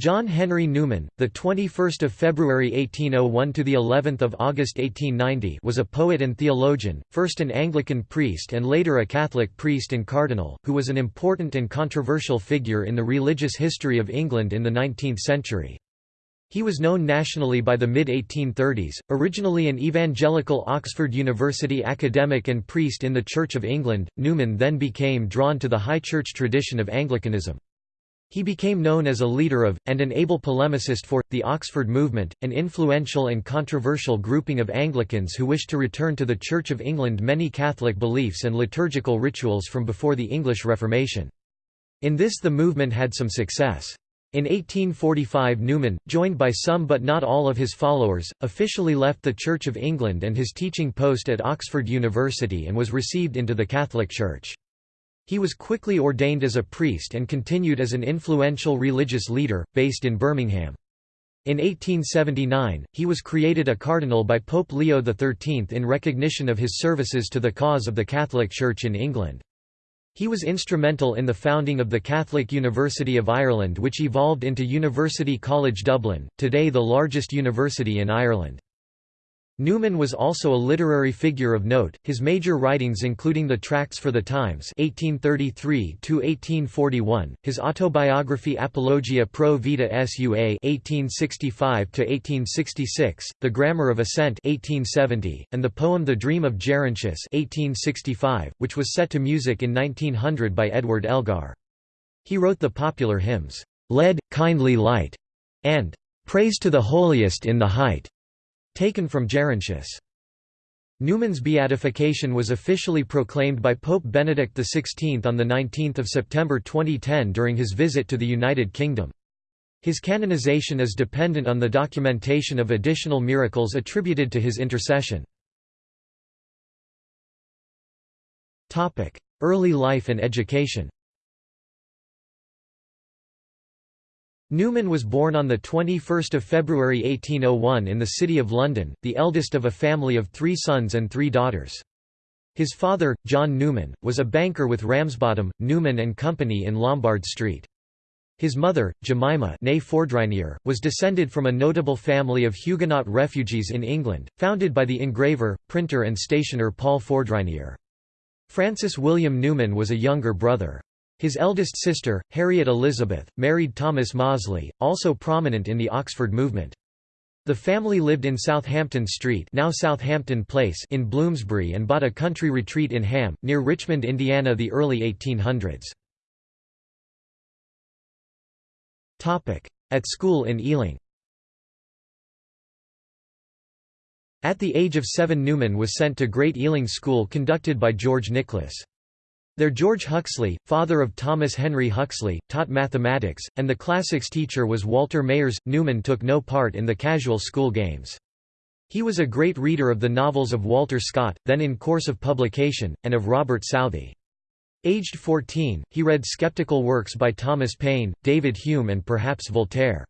John Henry Newman, the 21st of February 1801 to the 11th of August 1890, was a poet and theologian, first an Anglican priest and later a Catholic priest and cardinal, who was an important and controversial figure in the religious history of England in the 19th century. He was known nationally by the mid-1830s, originally an evangelical Oxford University academic and priest in the Church of England, Newman then became drawn to the high church tradition of Anglicanism. He became known as a leader of, and an able polemicist for, the Oxford movement, an influential and controversial grouping of Anglicans who wished to return to the Church of England many Catholic beliefs and liturgical rituals from before the English Reformation. In this the movement had some success. In 1845 Newman, joined by some but not all of his followers, officially left the Church of England and his teaching post at Oxford University and was received into the Catholic Church. He was quickly ordained as a priest and continued as an influential religious leader, based in Birmingham. In 1879, he was created a cardinal by Pope Leo XIII in recognition of his services to the cause of the Catholic Church in England. He was instrumental in the founding of the Catholic University of Ireland which evolved into University College Dublin, today the largest university in Ireland. Newman was also a literary figure of note, his major writings including the Tracts for the Times 1833 his autobiography Apologia pro vita sua 1865 the Grammar of Assent 1870, and the poem The Dream of Gerontius 1865, which was set to music in 1900 by Edward Elgar. He wrote the popular hymns, "'Lead, Kindly Light' and "'Praise to the Holiest in the Height' Taken from Gerontius. Newman's beatification was officially proclaimed by Pope Benedict XVI on 19 September 2010 during his visit to the United Kingdom. His canonization is dependent on the documentation of additional miracles attributed to his intercession. Early life and education Newman was born on 21 February 1801 in the City of London, the eldest of a family of three sons and three daughters. His father, John Newman, was a banker with Ramsbottom, Newman and Company in Lombard Street. His mother, Jemima was descended from a notable family of Huguenot refugees in England, founded by the engraver, printer and stationer Paul Fourdrinier. Francis William Newman was a younger brother. His eldest sister, Harriet Elizabeth, married Thomas Mozley, also prominent in the Oxford movement. The family lived in Southampton Street now Southampton Place in Bloomsbury and bought a country retreat in Ham, near Richmond, Indiana the early 1800s. At school in Ealing At the age of seven Newman was sent to Great Ealing School conducted by George Nicholas. There George Huxley, father of Thomas Henry Huxley, taught mathematics, and the classics teacher was Walter Mayers. Newman took no part in the casual school games. He was a great reader of the novels of Walter Scott, then in course of publication, and of Robert Southey. Aged 14, he read skeptical works by Thomas Paine, David Hume and perhaps Voltaire.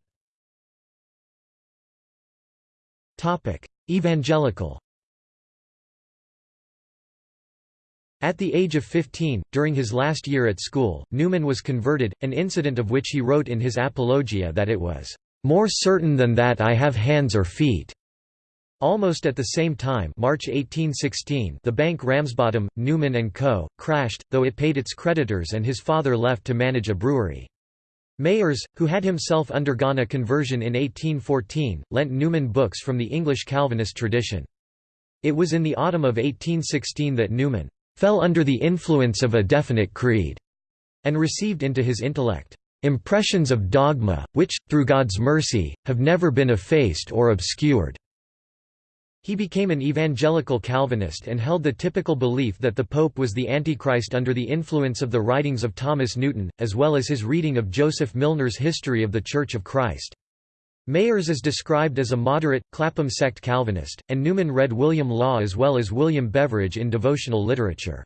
Evangelical At the age of 15, during his last year at school, Newman was converted, an incident of which he wrote in his Apologia that it was, "...more certain than that I have hands or feet." Almost at the same time March 1816 the bank Ramsbottom, Newman & Co., crashed, though it paid its creditors and his father left to manage a brewery. Mayers, who had himself undergone a conversion in 1814, lent Newman books from the English Calvinist tradition. It was in the autumn of 1816 that Newman fell under the influence of a definite creed, and received into his intellect impressions of dogma, which, through God's mercy, have never been effaced or obscured. He became an evangelical Calvinist and held the typical belief that the Pope was the Antichrist under the influence of the writings of Thomas Newton, as well as his reading of Joseph Milner's History of the Church of Christ. Mayers is described as a moderate, Clapham sect Calvinist, and Newman read William Law as well as William Beveridge in devotional literature.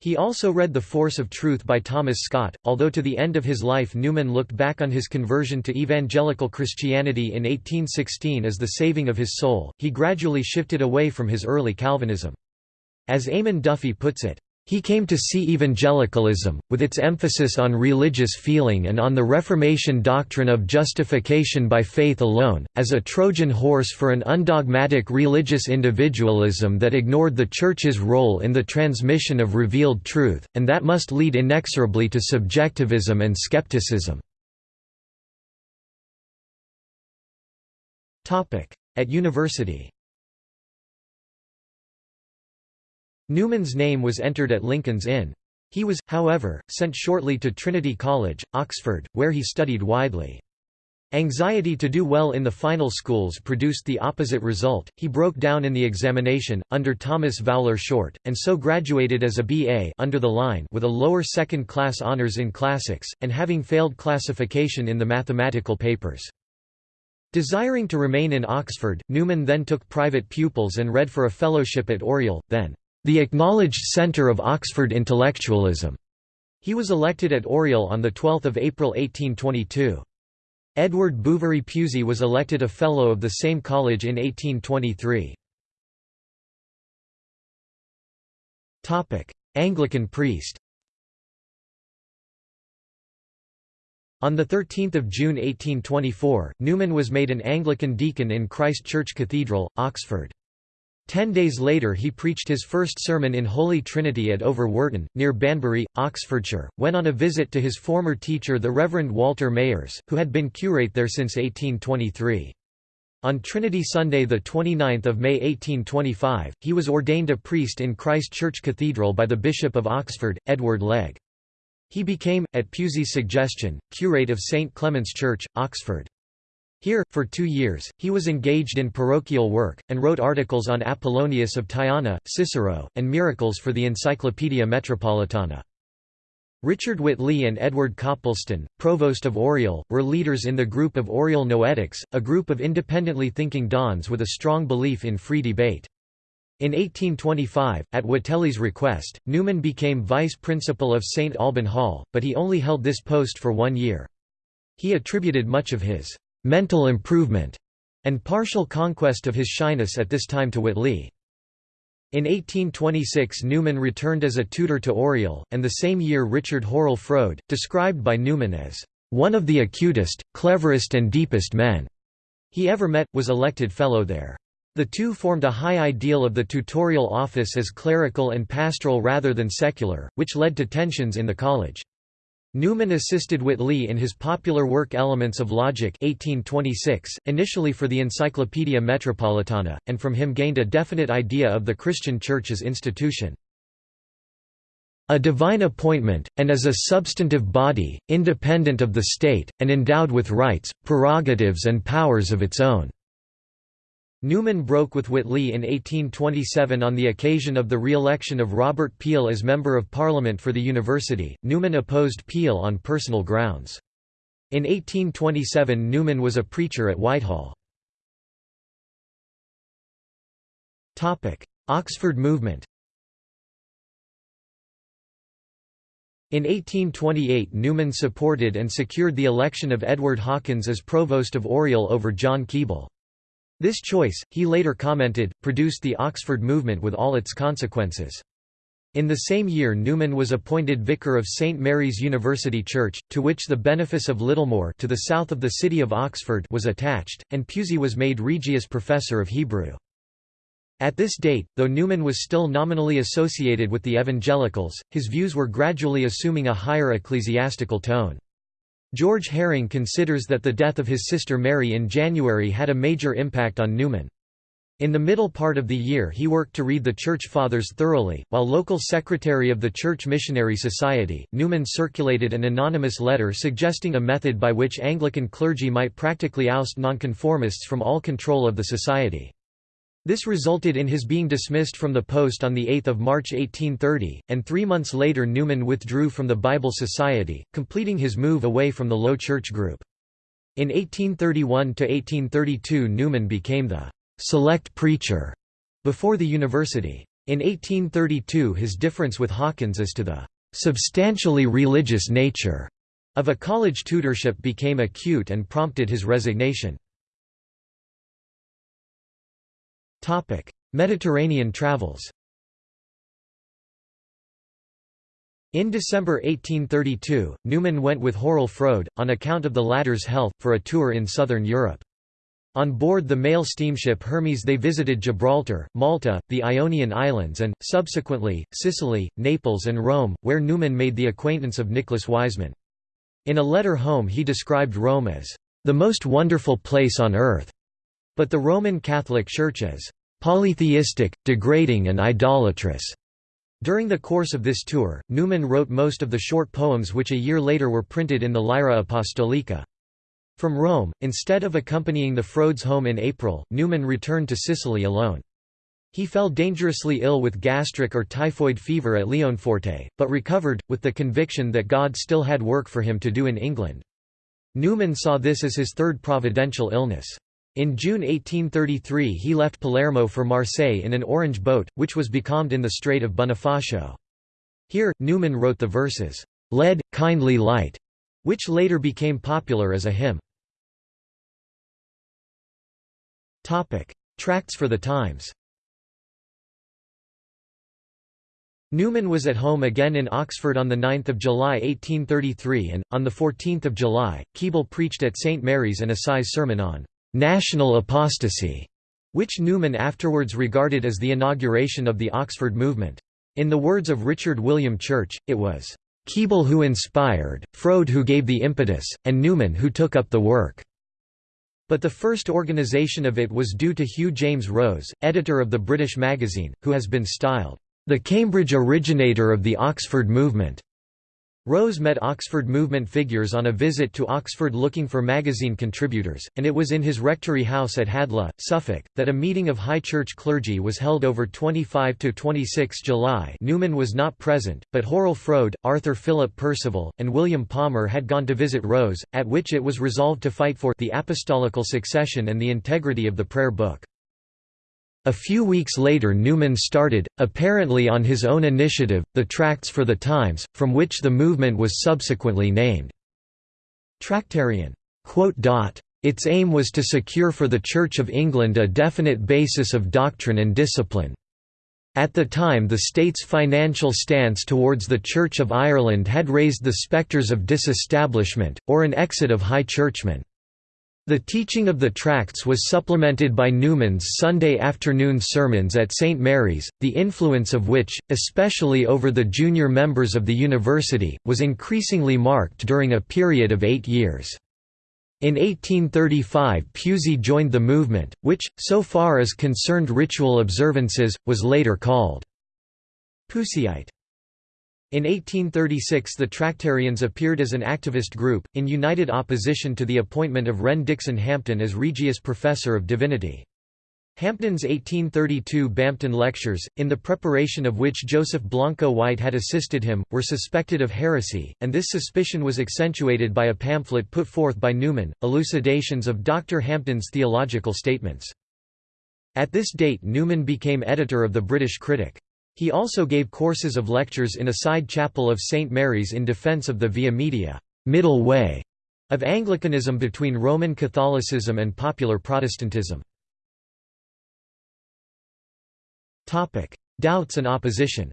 He also read The Force of Truth by Thomas Scott, although to the end of his life Newman looked back on his conversion to evangelical Christianity in 1816 as the saving of his soul, he gradually shifted away from his early Calvinism. As Eamon Duffy puts it, He came to see evangelicalism, with its emphasis on religious feeling and on the Reformation doctrine of justification by faith alone, as a Trojan horse for an undogmatic religious individualism that ignored the Church's role in the transmission of revealed truth, and that must lead inexorably to subjectivism and skepticism. At university Newman's name was entered at Lincoln's Inn. He was, however, sent shortly to Trinity College, Oxford, where he studied widely. Anxiety to do well in the final schools produced the opposite result, he broke down in the examination, under Thomas Vowler Short, and so graduated as a B.A. under the line with a lower second-class honours in classics, and having failed classification in the mathematical papers. Desiring to remain in Oxford, Newman then took private pupils and read for a fellowship at Oriel, then the acknowledged centre of Oxford intellectualism. He was elected at Oriel on 12 April 1822. Edward Bouverie Pusey was elected a Fellow of the same college in 1823. Anglican priest On 13 June 1824, Newman was made an Anglican deacon in Christ Church Cathedral, Oxford. Ten days later he preached his first sermon in Holy Trinity at Over Worton, near Banbury, Oxfordshire, when on a visit to his former teacher the Reverend Walter Mayers, who had been curate there since 1823. On Trinity Sunday 29 May 1825, he was ordained a priest in Christ Church Cathedral by the Bishop of Oxford, Edward Legge. He became, at Pusey's suggestion, curate of St Clement's Church, Oxford. Here, for two years, he was engaged in parochial work, and wrote articles on Apollonius of Tyana, Cicero, and miracles for the Encyclopaedia Metropolitana. Richard Whately and Edward Copleston, provost of Oriel, were leaders in the group of Oriel Noetics, a group of independently thinking dons with a strong belief in free debate. In 1825, at Whately's request, Newman became vice principal of St Alban Hall, but he only held this post for one year. He attributed much of his mental improvement, and partial conquest of his shyness at this time to Whately. In 1826 Newman returned as a tutor to Oriel, and the same year Richard Hurrell Froude, described by Newman as, "...one of the acutest, cleverest and deepest men," he ever met, was elected fellow there. The two formed a high ideal of the tutorial office as clerical and pastoral rather than secular, which led to tensions in the college. Newman assisted Whately in his popular work Elements of Logic 1826, initially for the Encyclopaedia Metropolitana, and from him gained a definite idea of the Christian Church as institution. A divine appointment, and as a substantive body, independent of the state, and endowed with rights, prerogatives and powers of its own. Newman broke with Whately in 1827 on the occasion of the re-election of Robert Peel as Member of Parliament for the university. Newman opposed Peel on personal grounds. In 1827 Newman was a preacher at Whitehall. Oxford movement In 1828 Newman supported and secured the election of Edward Hawkins as Provost of Oriel over John Keble. This choice, he later commented, produced the Oxford movement with all its consequences. In the same year Newman was appointed vicar of St Mary's University Church, to which the benefice of Littlemore to the south of the city of Oxford was attached, and Pusey was made Regius Professor of Hebrew. At this date, though Newman was still nominally associated with the evangelicals, his views were gradually assuming a higher ecclesiastical tone. George Herring considers that the death of his sister Mary in January had a major impact on Newman. In the middle part of the year he worked to read the Church Fathers thoroughly. While local secretary of the Church Missionary Society, Newman circulated an anonymous letter suggesting a method by which Anglican clergy might practically oust nonconformists from all control of the society. This resulted in his being dismissed from the post on 8 March 1830, and three months later Newman withdrew from the Bible Society, completing his move away from the Low Church group. In 1831–1832 Newman became the «select preacher» before the university. In 1832 his difference with Hawkins as to the «substantially religious nature» of a college tutorship became acute and prompted his resignation. Mediterranean travels In December 1832, Newman went with Hurrell Froude, on account of the latter's health, for a tour in southern Europe. On board the mail steamship Hermes they visited Gibraltar, Malta, the Ionian Islands and, subsequently, Sicily, Naples and Rome, where Newman made the acquaintance of Nicholas Wiseman. In a letter home he described Rome as, "...the most wonderful place on earth", but the Roman Catholic Church as, "...polytheistic, degrading and idolatrous." During the course of this tour, Newman wrote most of the short poems which a year later were printed in the Lyra Apostolica. From Rome, instead of accompanying the Froudes home in April, Newman returned to Sicily alone. He fell dangerously ill with gastric or typhoid fever at Leonforte, but recovered, with the conviction that God still had work for him to do in England. Newman saw this as his third providential illness. In June 1833 he left Palermo for Marseille in an orange boat, which was becalmed in the Strait of Bonifacio. Here, Newman wrote the verses, "'Lead, kindly light' which later became popular as a hymn. Tracts for the Times Newman was at home again in Oxford on 9 July 1833 and, on 14 July, Keble preached at St Mary's an assize sermon on «national apostasy», which Newman afterwards regarded as the inauguration of the Oxford movement. In the words of Richard William Church, it was «Keble who inspired, Froude who gave the impetus, and Newman who took up the work». But the first organisation of it was due to Hugh James Rose, editor of the British magazine, who has been styled, "...the Cambridge originator of the Oxford movement." Rose met Oxford movement figures on a visit to Oxford looking for magazine contributors, and it was in his rectory house at Hadleigh, Suffolk, that a meeting of high church clergy was held over 25–26 July Newman was not present, but Hurrell Froude, Arthur Philip Percival, and William Palmer had gone to visit Rose, at which it was resolved to fight for the apostolical succession and the integrity of the prayer book. A few weeks later Newman started, apparently on his own initiative, the Tracts for the Times, from which the movement was subsequently named Tractarian. Its aim was to secure for the Church of England a definite basis of doctrine and discipline. At the time the state's financial stance towards the Church of Ireland had raised the spectres of disestablishment, or an exit of high churchmen. The teaching of the tracts was supplemented by Newman's Sunday afternoon sermons at St. Mary's, the influence of which, especially over the junior members of the university, was increasingly marked during a period of eight years. In 1835 Pusey joined the movement, which, so far as concerned ritual observances, was later called Puseyite. In 1836 the Tractarians appeared as an activist group, in united opposition to the appointment of Renn Dickson Hampden as Regius Professor of Divinity. Hampden's 1832 Bampton Lectures, in the preparation of which Joseph Blanco White had assisted him, were suspected of heresy, and this suspicion was accentuated by a pamphlet put forth by Newman, Elucidations of Dr. Hampden's Theological Statements. At this date Newman became editor of the British Critic. He also gave courses of lectures in a side chapel of St. Mary's in defence of the via media middle way of Anglicanism between Roman Catholicism and popular Protestantism. Doubts and opposition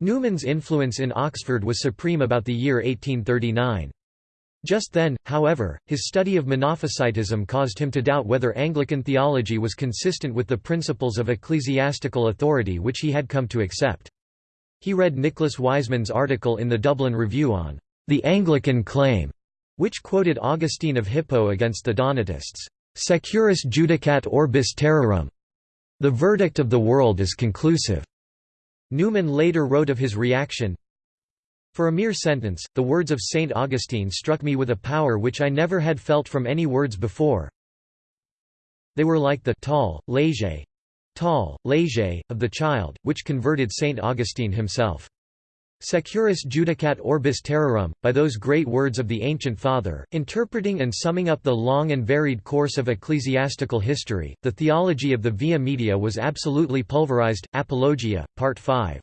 Newman's influence in Oxford was supreme about the year 1839. Just then, however, his study of Monophysitism caused him to doubt whether Anglican theology was consistent with the principles of ecclesiastical authority which he had come to accept. He read Nicholas Wiseman's article in the Dublin Review on the Anglican claim, which quoted Augustine of Hippo against the Donatists, Securus judicat orbis terrarum. The verdict of the world is conclusive. Newman later wrote of his reaction, for a mere sentence, the words of Saint Augustine struck me with a power which I never had felt from any words before. They were like the Tolle, lege, tolle, lege, of the child, which converted Saint Augustine himself. Securus judicat orbis terrarum, by those great words of the ancient father, interpreting and summing up the long and varied course of ecclesiastical history, the theology of the Via Media was absolutely pulverized. Apologia, Part 5.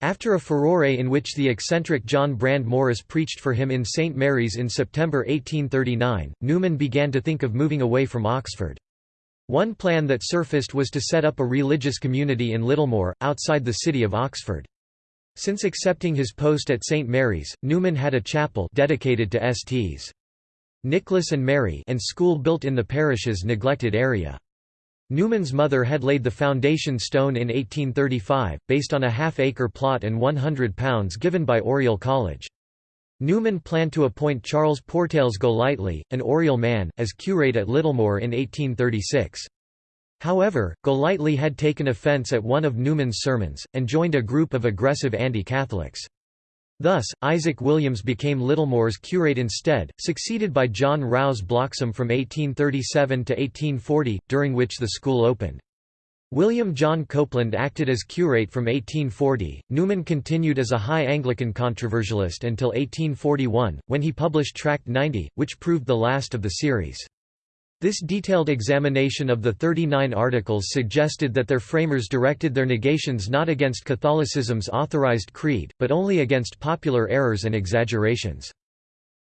After a furore in which the eccentric John Brand Morris preached for him in St Mary's in September 1839, Newman began to think of moving away from Oxford. One plan that surfaced was to set up a religious community in Littlemore, outside the city of Oxford. Since accepting his post at St Mary's, Newman had a chapel dedicated to Sts. Nicholas and Mary and school built in the parish's neglected area. Newman's mother had laid the foundation stone in 1835, based on a half-acre plot and £100 given by Oriel College. Newman planned to appoint Charles Portales Golightly, an Oriel man, as curate at Littlemore in 1836. However, Golightly had taken offence at one of Newman's sermons, and joined a group of aggressive anti-Catholics. Thus, Isaac Williams became Littlemore's curate instead, succeeded by John Rouse Bloxam from 1837 to 1840, during which the school opened. William John Copeland acted as curate from 1840. Newman continued as a high Anglican controversialist until 1841, when he published Tract 90, which proved the last of the series. This detailed examination of the 39 articles suggested that their framers directed their negations not against Catholicism's authorized creed, but only against popular errors and exaggerations.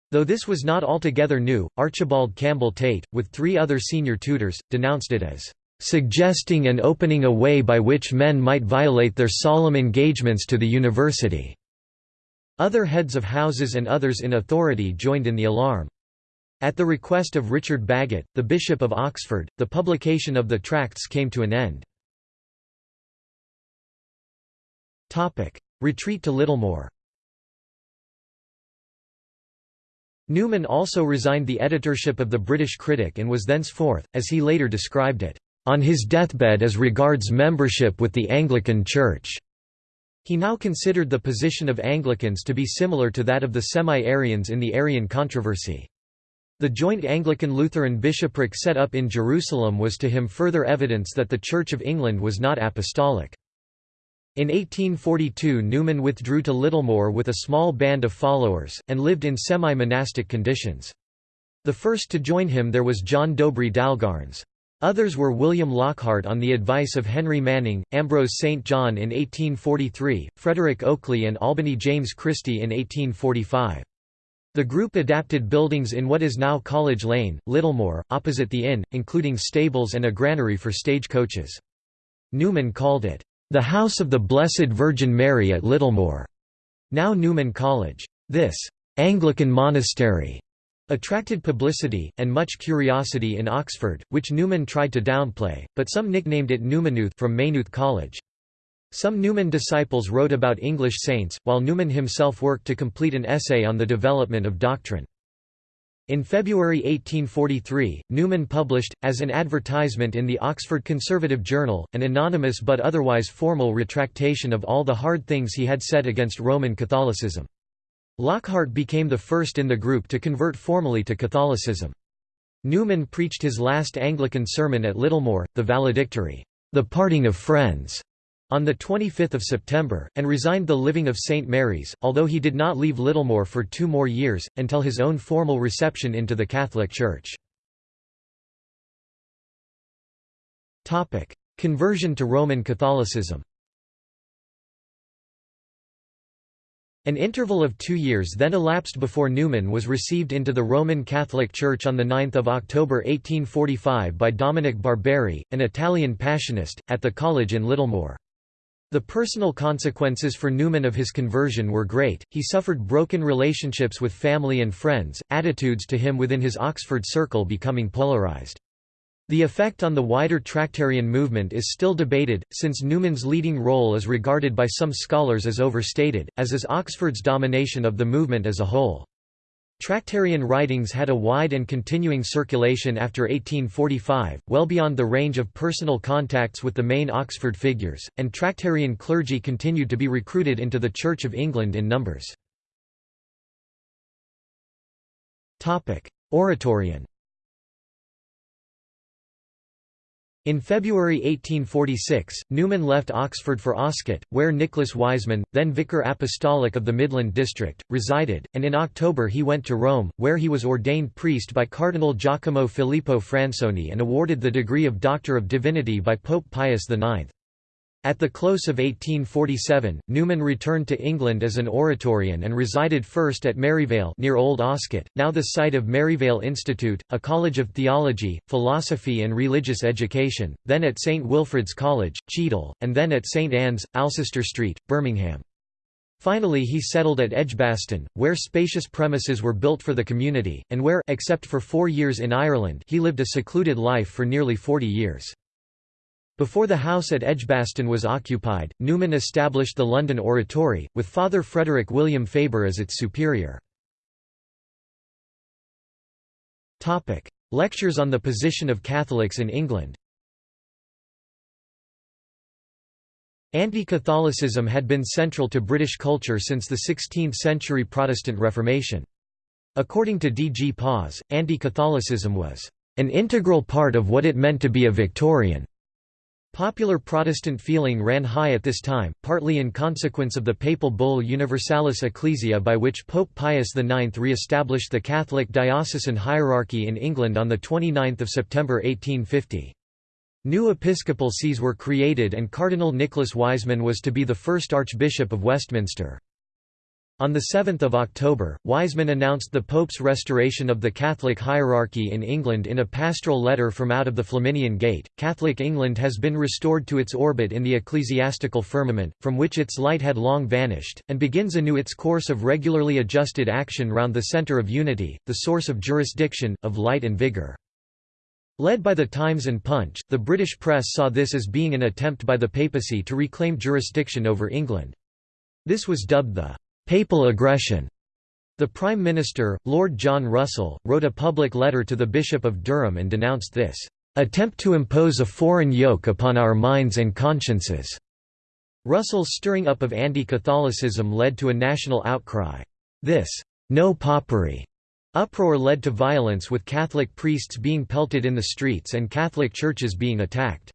Though this was not altogether new, Archibald Campbell Tait, with three other senior tutors, denounced it as suggesting and opening a way by which men might violate their solemn engagements to the university." Other heads of houses and others in authority joined in the alarm. At the request of Richard Bagot, the Bishop of Oxford, the publication of the tracts came to an end. Retreat to Littlemore Newman also resigned the editorship of the British Critic and was thenceforth, as he later described it, "...on his deathbed as regards membership with the Anglican Church." He now considered the position of Anglicans to be similar to that of the Semi-Arians in the Arian controversy. The joint Anglican-Lutheran bishopric set up in Jerusalem was to him further evidence that the Church of England was not apostolic. In 1842 Newman withdrew to Littlemore with a small band of followers, and lived in semi-monastic conditions. The first to join him there was John Dobree Dalgairns. Others were William Lockhart on the advice of Henry Manning, Ambrose St. John in 1843, Frederick Oakeley and Albany James Christie in 1845. The group adapted buildings in what is now College Lane, Littlemore, opposite the inn, including stables and a granary for stage coaches. Newman called it, "...the House of the Blessed Virgin Mary at Littlemore", now Newman College. This "...Anglican monastery", attracted publicity, and much curiosity in Oxford, which Newman tried to downplay, but some nicknamed it Newmanooth from Maynooth College. Some Newman disciples wrote about English saints, while Newman himself worked to complete an essay on the development of doctrine. In February 1843, Newman published, as an advertisement in the Oxford Conservative Journal, an anonymous but otherwise formal retractation of all the hard things he had said against Roman Catholicism. Lockhart became the first in the group to convert formally to Catholicism. Newman preached his last Anglican sermon at Littlemore, the valedictory, The Parting of Friends, on 25 September, and resigned the living of St. Mary's, although he did not leave Littlemore for two more years, until his own formal reception into the Catholic Church. Conversion to Roman Catholicism An interval of two years then elapsed before Newman was received into the Roman Catholic Church on 9 October 1845 by Dominic Barberi, an Italian Passionist, at the college in Littlemore. The personal consequences for Newman of his conversion were great, he suffered broken relationships with family and friends, attitudes to him within his Oxford circle becoming polarized. The effect on the wider Tractarian movement is still debated, since Newman's leading role is regarded by some scholars as overstated, as is Oxford's domination of the movement as a whole. Tractarian writings had a wide and continuing circulation after 1845, well beyond the range of personal contacts with the main Oxford figures, and Tractarian clergy continued to be recruited into the Church of England in numbers. Oratorian In February 1846, Newman left Oxford for Oscott, where Nicholas Wiseman, then Vicar Apostolic of the Midland District, resided, and in October he went to Rome, where he was ordained priest by Cardinal Giacomo Filippo Fransoni and awarded the degree of Doctor of Divinity by Pope Pius IX. At the close of 1847, Newman returned to England as an Oratorian and resided first at Maryvale near Old Oscott, now the site of Maryvale Institute, a college of theology, philosophy and religious education, then at St Wilfrid's College, Cheadle, and then at St Anne's, Alcester Street, Birmingham. Finally he settled at Edgbaston, where spacious premises were built for the community, and where except for four years in Ireland he lived a secluded life for nearly 40 years. Before the house at Edgbaston was occupied, Newman established the London Oratory, with Father Frederick William Faber as its superior. Lectures on the position of Catholics in England Anti-Catholicism had been central to British culture since the 16th-century Protestant Reformation. According to D. G. Paz, anti-Catholicism was an integral part of what it meant to be a Victorian. Popular Protestant feeling ran high at this time, partly in consequence of the papal bull Universalis Ecclesia by which Pope Pius IX re-established the Catholic diocesan hierarchy in England on 29 September 1850. New episcopal sees were created and Cardinal Nicholas Wiseman was to be the first Archbishop of Westminster. On 7 October, Wiseman announced the Pope's restoration of the Catholic hierarchy in England in a pastoral letter from out of the Flaminian Gate. Catholic England has been restored to its orbit in the ecclesiastical firmament, from which its light had long vanished, and begins anew its course of regularly adjusted action round the centre of unity, the source of jurisdiction, of light and vigour. Led by the Times and Punch, the British press saw this as being an attempt by the papacy to reclaim jurisdiction over England. This was dubbed the papal aggression. The Prime Minister, Lord John Russell, wrote a public letter to the Bishop of Durham and denounced this attempt to impose a foreign yoke upon our minds and consciences. Russell's stirring up of anti-Catholicism led to a national outcry. This no popery uproar led to violence with Catholic priests being pelted in the streets and Catholic churches being attacked.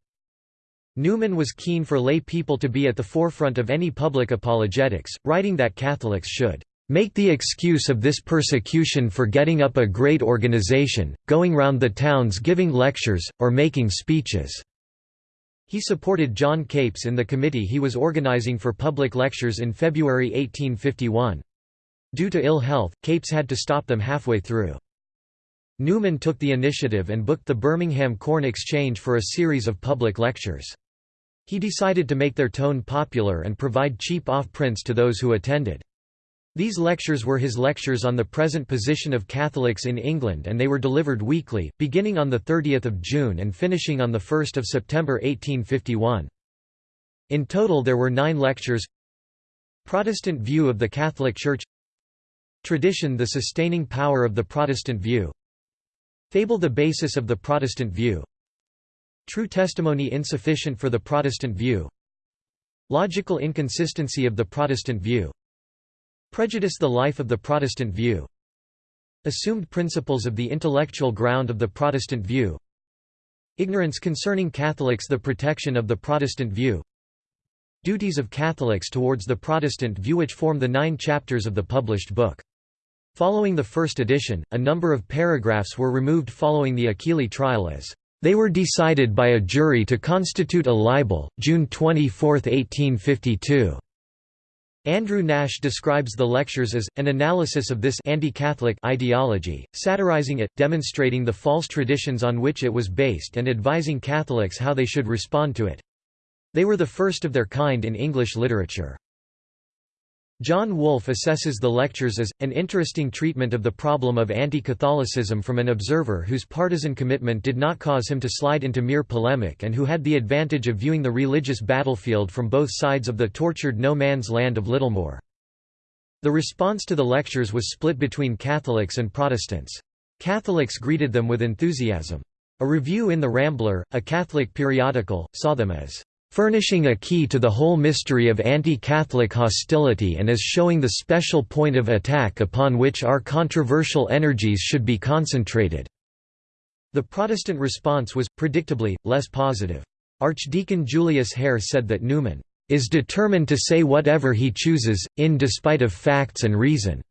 Newman was keen for lay people to be at the forefront of any public apologetics, writing that Catholics should make the excuse of this persecution for getting up a great organization, going round the towns giving lectures, or making speeches." He supported John Capes in the committee he was organizing for public lectures in February 1851. Due to ill health, Capes had to stop them halfway through. Newman took the initiative and booked the Birmingham Corn Exchange for a series of public lectures. He decided to make their tone popular and provide cheap off-prints to those who attended. These lectures were his lectures on the present position of Catholics in England and they were delivered weekly, beginning on 30 June and finishing on 1 September 1851. In total there were nine lectures Protestant view of the Catholic Church Tradition the sustaining power of the Protestant view Fable the basis of the Protestant view True testimony insufficient for the Protestant view. Logical inconsistency of the Protestant view. Prejudice the life of the Protestant view. Assumed principles of the intellectual ground of the Protestant view. Ignorance concerning Catholics the protection of the Protestant view. Duties of Catholics towards the Protestant view which form the nine chapters of the published book. Following the first edition, a number of paragraphs were removed following the Achilli trial as they were decided by a jury to constitute a libel, June 24, 1852. Andrew Nash describes the lectures as, an analysis of this anti-Catholic ideology, satirizing it, demonstrating the false traditions on which it was based and advising Catholics how they should respond to it. They were the first of their kind in English literature. John Wolfe assesses the lectures as, an interesting treatment of the problem of anti-Catholicism from an observer whose partisan commitment did not cause him to slide into mere polemic and who had the advantage of viewing the religious battlefield from both sides of the tortured no-man's land of Littlemore. The response to the lectures was split between Catholics and Protestants. Catholics greeted them with enthusiasm. A review in The Rambler, a Catholic periodical, saw them as furnishing a key to the whole mystery of anti-Catholic hostility and as showing the special point of attack upon which our controversial energies should be concentrated." The Protestant response was, predictably, less positive. Archdeacon Julius Hare said that Newman is determined to say whatever he chooses, in despite of facts and reason."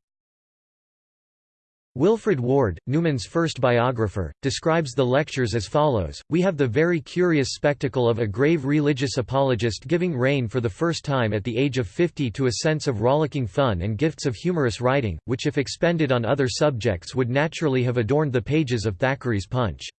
Wilfrid Ward, Newman's first biographer, describes the lectures as follows, We have the very curious spectacle of a grave religious apologist giving rein for the first time at the age of fifty to a sense of rollicking fun and gifts of humorous writing, which if expended on other subjects would naturally have adorned the pages of Thackeray's Punch.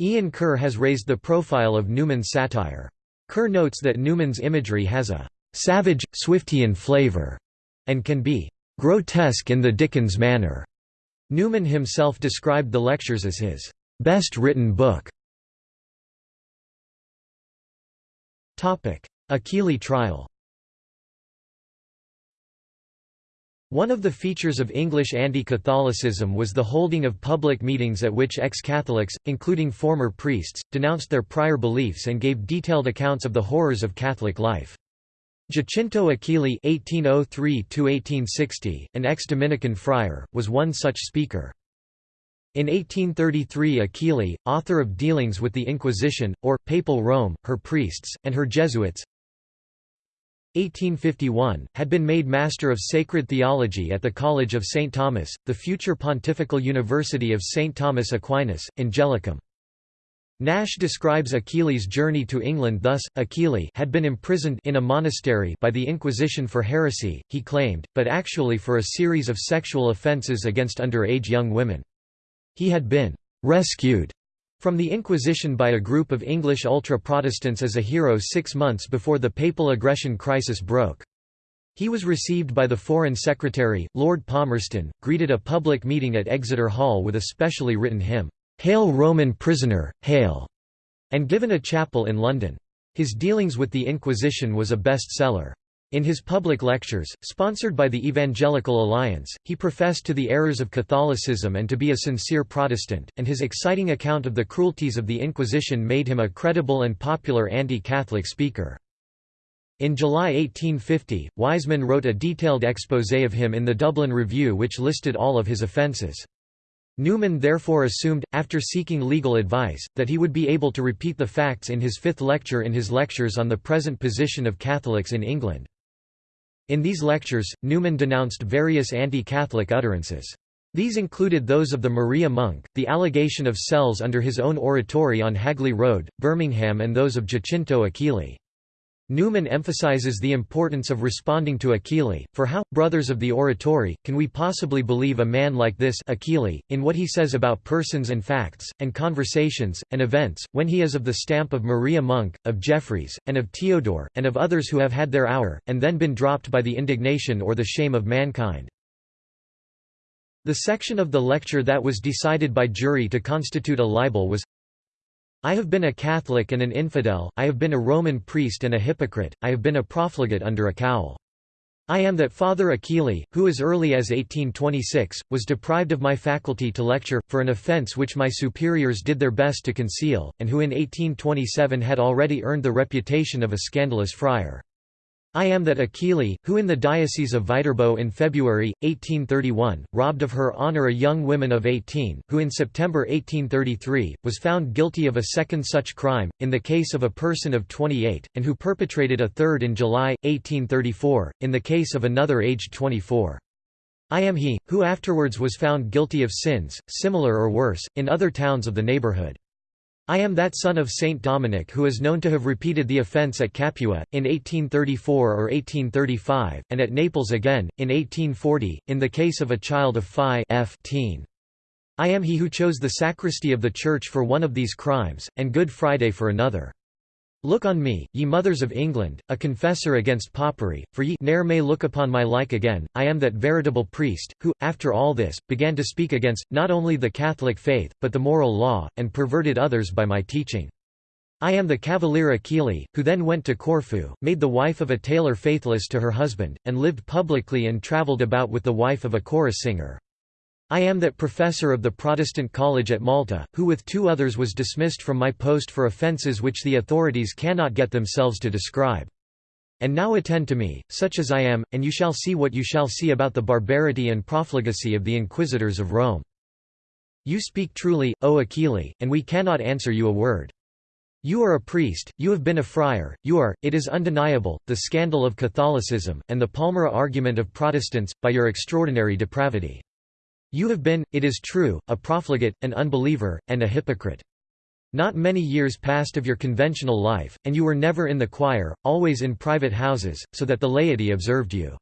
Ian Kerr has raised the profile of Newman's satire. Kerr notes that Newman's imagery has a «savage, Swiftian flavor» and can be «grotesque in the Dickens manner». Newman himself described the lectures as his best written book. Achilli trial One of the features of English anti-Catholicism was the holding of public meetings at which ex-Catholics, including former priests, denounced their prior beliefs and gave detailed accounts of the horrors of Catholic life. Giacinto Achilli (1803–1860), an ex-Dominican friar, was one such speaker. In 1833 Achilli, author of Dealings with the Inquisition, or, Papal Rome, her priests, and her Jesuits 1851, had been made Master of Sacred Theology at the College of St. Thomas, the future Pontifical University of St. Thomas Aquinas, Angelicum. Nash describes Achilli's journey to England thus, Achilli had been imprisoned in a monastery by the Inquisition for heresy, he claimed, but actually for a series of sexual offences against underage young women. He had been «rescued» from the Inquisition by a group of English ultra-Protestants as a hero six months before the papal aggression crisis broke. He was received by the Foreign Secretary, Lord Palmerston, greeted a public meeting at Exeter Hall with a specially written hymn, Hail Roman prisoner, hail, and given a chapel in London. His dealings with the Inquisition was a bestseller. In his public lectures, sponsored by the Evangelical Alliance, he professed to the errors of Catholicism and to be a sincere Protestant, and his exciting account of the cruelties of the Inquisition made him a credible and popular anti-Catholic speaker. In July 1850, Wiseman wrote a detailed exposé of him in the Dublin Review which listed all of his offences. Newman therefore assumed, after seeking legal advice, that he would be able to repeat the facts in his fifth lecture in his lectures on the present position of Catholics in England. In these lectures, Newman denounced various anti-Catholic utterances. These included those of the Maria Monk, the allegation of cells under his own oratory on Hagley Road, Birmingham and those of Giacinto Achilli. Newman emphasizes the importance of responding to Achilli, for how, brothers of the oratory, can we possibly believe a man like this Achilli, in what he says about persons and facts, and conversations, and events, when he is of the stamp of Maria Monk, of Jeffreys, and of Theodore, and of others who have had their hour, and then been dropped by the indignation or the shame of mankind. The section of the lecture that was decided by jury to constitute a libel was I have been a Catholic and an infidel, I have been a Roman priest and a hypocrite, I have been a profligate under a cowl. I am that Father Achilli, who as early as 1826, was deprived of my faculty to lecture, for an offence which my superiors did their best to conceal, and who in 1827 had already earned the reputation of a scandalous friar. I am that Achilli, who in the Diocese of Viterbo in February, 1831, robbed of her honour a young woman of 18, who in September 1833, was found guilty of a second such crime, in the case of a person of 28, and who perpetrated a third in July, 1834, in the case of another aged 24. I am he, who afterwards was found guilty of sins, similar or worse, in other towns of the neighbourhood. I am that son of Saint Dominic who is known to have repeated the offence at Capua, in 1834 or 1835, and at Naples again, in 1840, in the case of a child of Phi f teen. I am he who chose the sacristy of the church for one of these crimes, and Good Friday for another. Look on me, ye mothers of England, a confessor against popery, for ye ne'er may look upon my like again. I am that veritable priest, who, after all this, began to speak against, not only the Catholic faith, but the moral law, and perverted others by my teaching. I am the Cavalier Achilli, who then went to Corfu, made the wife of a tailor faithless to her husband, and lived publicly and travelled about with the wife of a chorus singer. I am that professor of the Protestant College at Malta, who with two others was dismissed from my post for offences which the authorities cannot get themselves to describe. And now attend to me, such as I am, and you shall see what you shall see about the barbarity and profligacy of the inquisitors of Rome. You speak truly, O Achilli, and we cannot answer you a word. You are a priest, you have been a friar, you are, it is undeniable, the scandal of Catholicism, and the palmary argument of Protestants, by your extraordinary depravity. You have been, it is true, a profligate, an unbeliever, and a hypocrite. Not many years passed of your conventional life, and you were never in the choir, always in private houses, so that the laity observed you.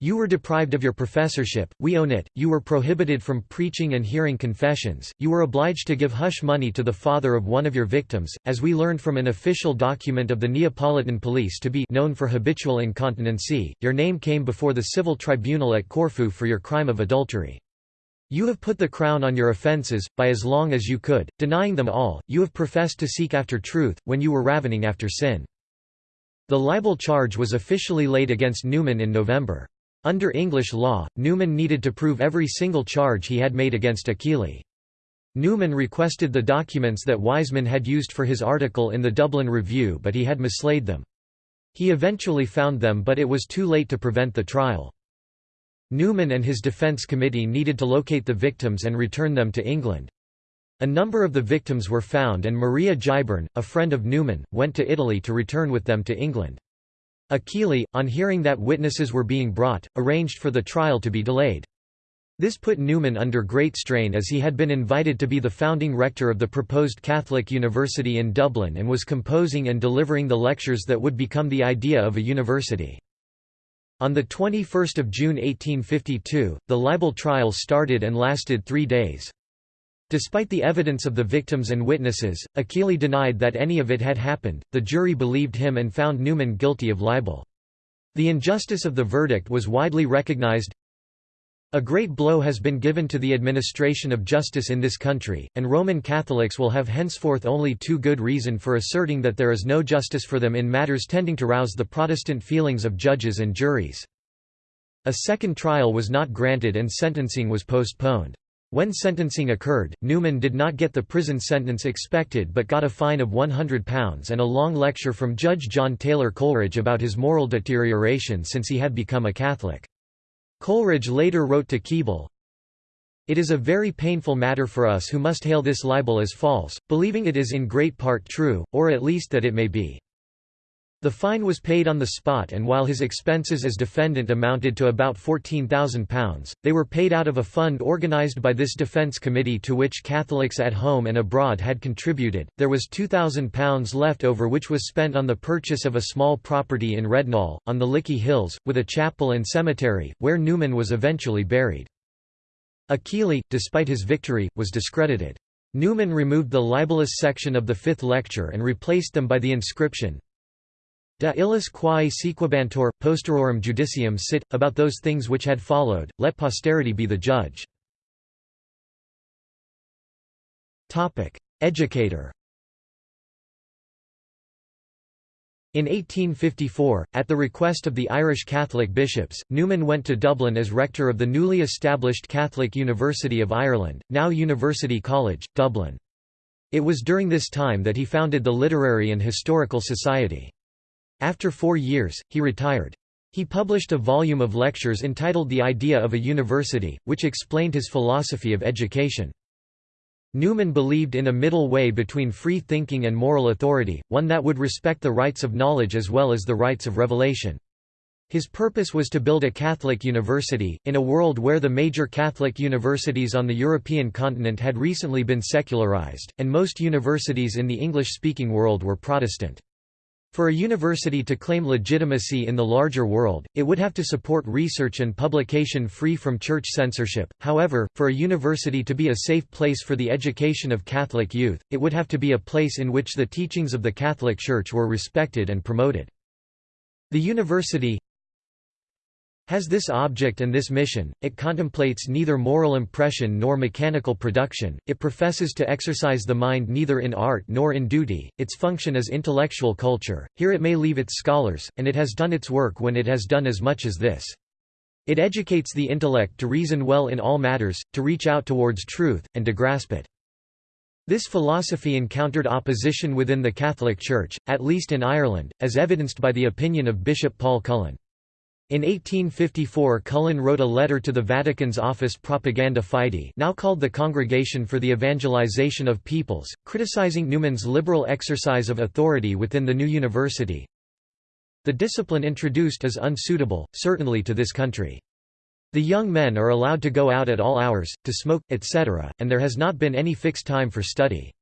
You were deprived of your professorship, we own it, you were prohibited from preaching and hearing confessions, you were obliged to give hush money to the father of one of your victims, as we learned from an official document of the Neapolitan police to be known for habitual incontinency, your name came before the civil tribunal at Corfu for your crime of adultery. You have put the crown on your offences, by as long as you could, denying them all, you have professed to seek after truth, when you were ravening after sin. The libel charge was officially laid against Newman in November. Under English law, Newman needed to prove every single charge he had made against Achilli. Newman requested the documents that Wiseman had used for his article in the Dublin Review but he had mislaid them. He eventually found them but it was too late to prevent the trial. Newman and his defense committee needed to locate the victims and return them to England. A number of the victims were found and Maria Giberne, a friend of Newman, went to Italy to return with them to England. Achilli, on hearing that witnesses were being brought, arranged for the trial to be delayed. This put Newman under great strain as he had been invited to be the founding rector of the proposed Catholic University in Dublin and was composing and delivering the lectures that would become the idea of a university. On 21 June 1852, the libel trial started and lasted three days. Despite the evidence of the victims and witnesses, Achilli denied that any of it had happened, the jury believed him and found Newman guilty of libel. The injustice of the verdict was widely recognized. A great blow has been given to the administration of justice in this country, and Roman Catholics will have henceforth only too good reason for asserting that there is no justice for them in matters tending to rouse the Protestant feelings of judges and juries. A second trial was not granted and sentencing was postponed. When sentencing occurred, Newman did not get the prison sentence expected but got a fine of £100 and a long lecture from Judge John Taylor Coleridge about his moral deterioration since he had become a Catholic. Coleridge later wrote to Keble, It is a very painful matter for us who must hail this libel as false, believing it is in great part true, or at least that it may be. The fine was paid on the spot and while his expenses as defendant amounted to about £14,000, they were paid out of a fund organised by this defence committee to which Catholics at home and abroad had contributed. There was £2,000 left over which was spent on the purchase of a small property in Rednall, on the Lickey Hills, with a chapel and cemetery, where Newman was eventually buried. Achilli, despite his victory, was discredited. Newman removed the libelous section of the fifth lecture and replaced them by the inscription, De illis quae sequebantur, posterorum judicium sit, about those things which had followed, let posterity be the judge. Educator In 1854, at the request of the Irish Catholic bishops, Newman went to Dublin as rector of the newly established Catholic University of Ireland, now University College, Dublin. It was during this time that he founded the Literary and Historical Society. After four years, he retired. He published a volume of lectures entitled The Idea of a University, which explained his philosophy of education. Newman believed in a middle way between free thinking and moral authority, one that would respect the rights of knowledge as well as the rights of revelation. His purpose was to build a Catholic university, in a world where the major Catholic universities on the European continent had recently been secularized, and most universities in the English-speaking world were Protestant. For a university to claim legitimacy in the larger world, it would have to support research and publication free from church censorship. However, for a university to be a safe place for the education of Catholic youth, it would have to be a place in which the teachings of the Catholic Church were respected and promoted. The university, has this object and this mission, it contemplates neither moral impression nor mechanical production, it professes to exercise the mind neither in art nor in duty, its function is intellectual culture, here it may leave its scholars, and it has done its work when it has done as much as this. It educates the intellect to reason well in all matters, to reach out towards truth, and to grasp it. This philosophy encountered opposition within the Catholic Church, at least in Ireland, as evidenced by the opinion of Bishop Paul Cullen. In 1854 Cullen wrote a letter to the Vatican's Office Propaganda Fide now called the Congregation for the Evangelization of Peoples, criticizing Newman's liberal exercise of authority within the new university. The discipline introduced is unsuitable, certainly to this country. The young men are allowed to go out at all hours, to smoke, etc., and there has not been any fixed time for study.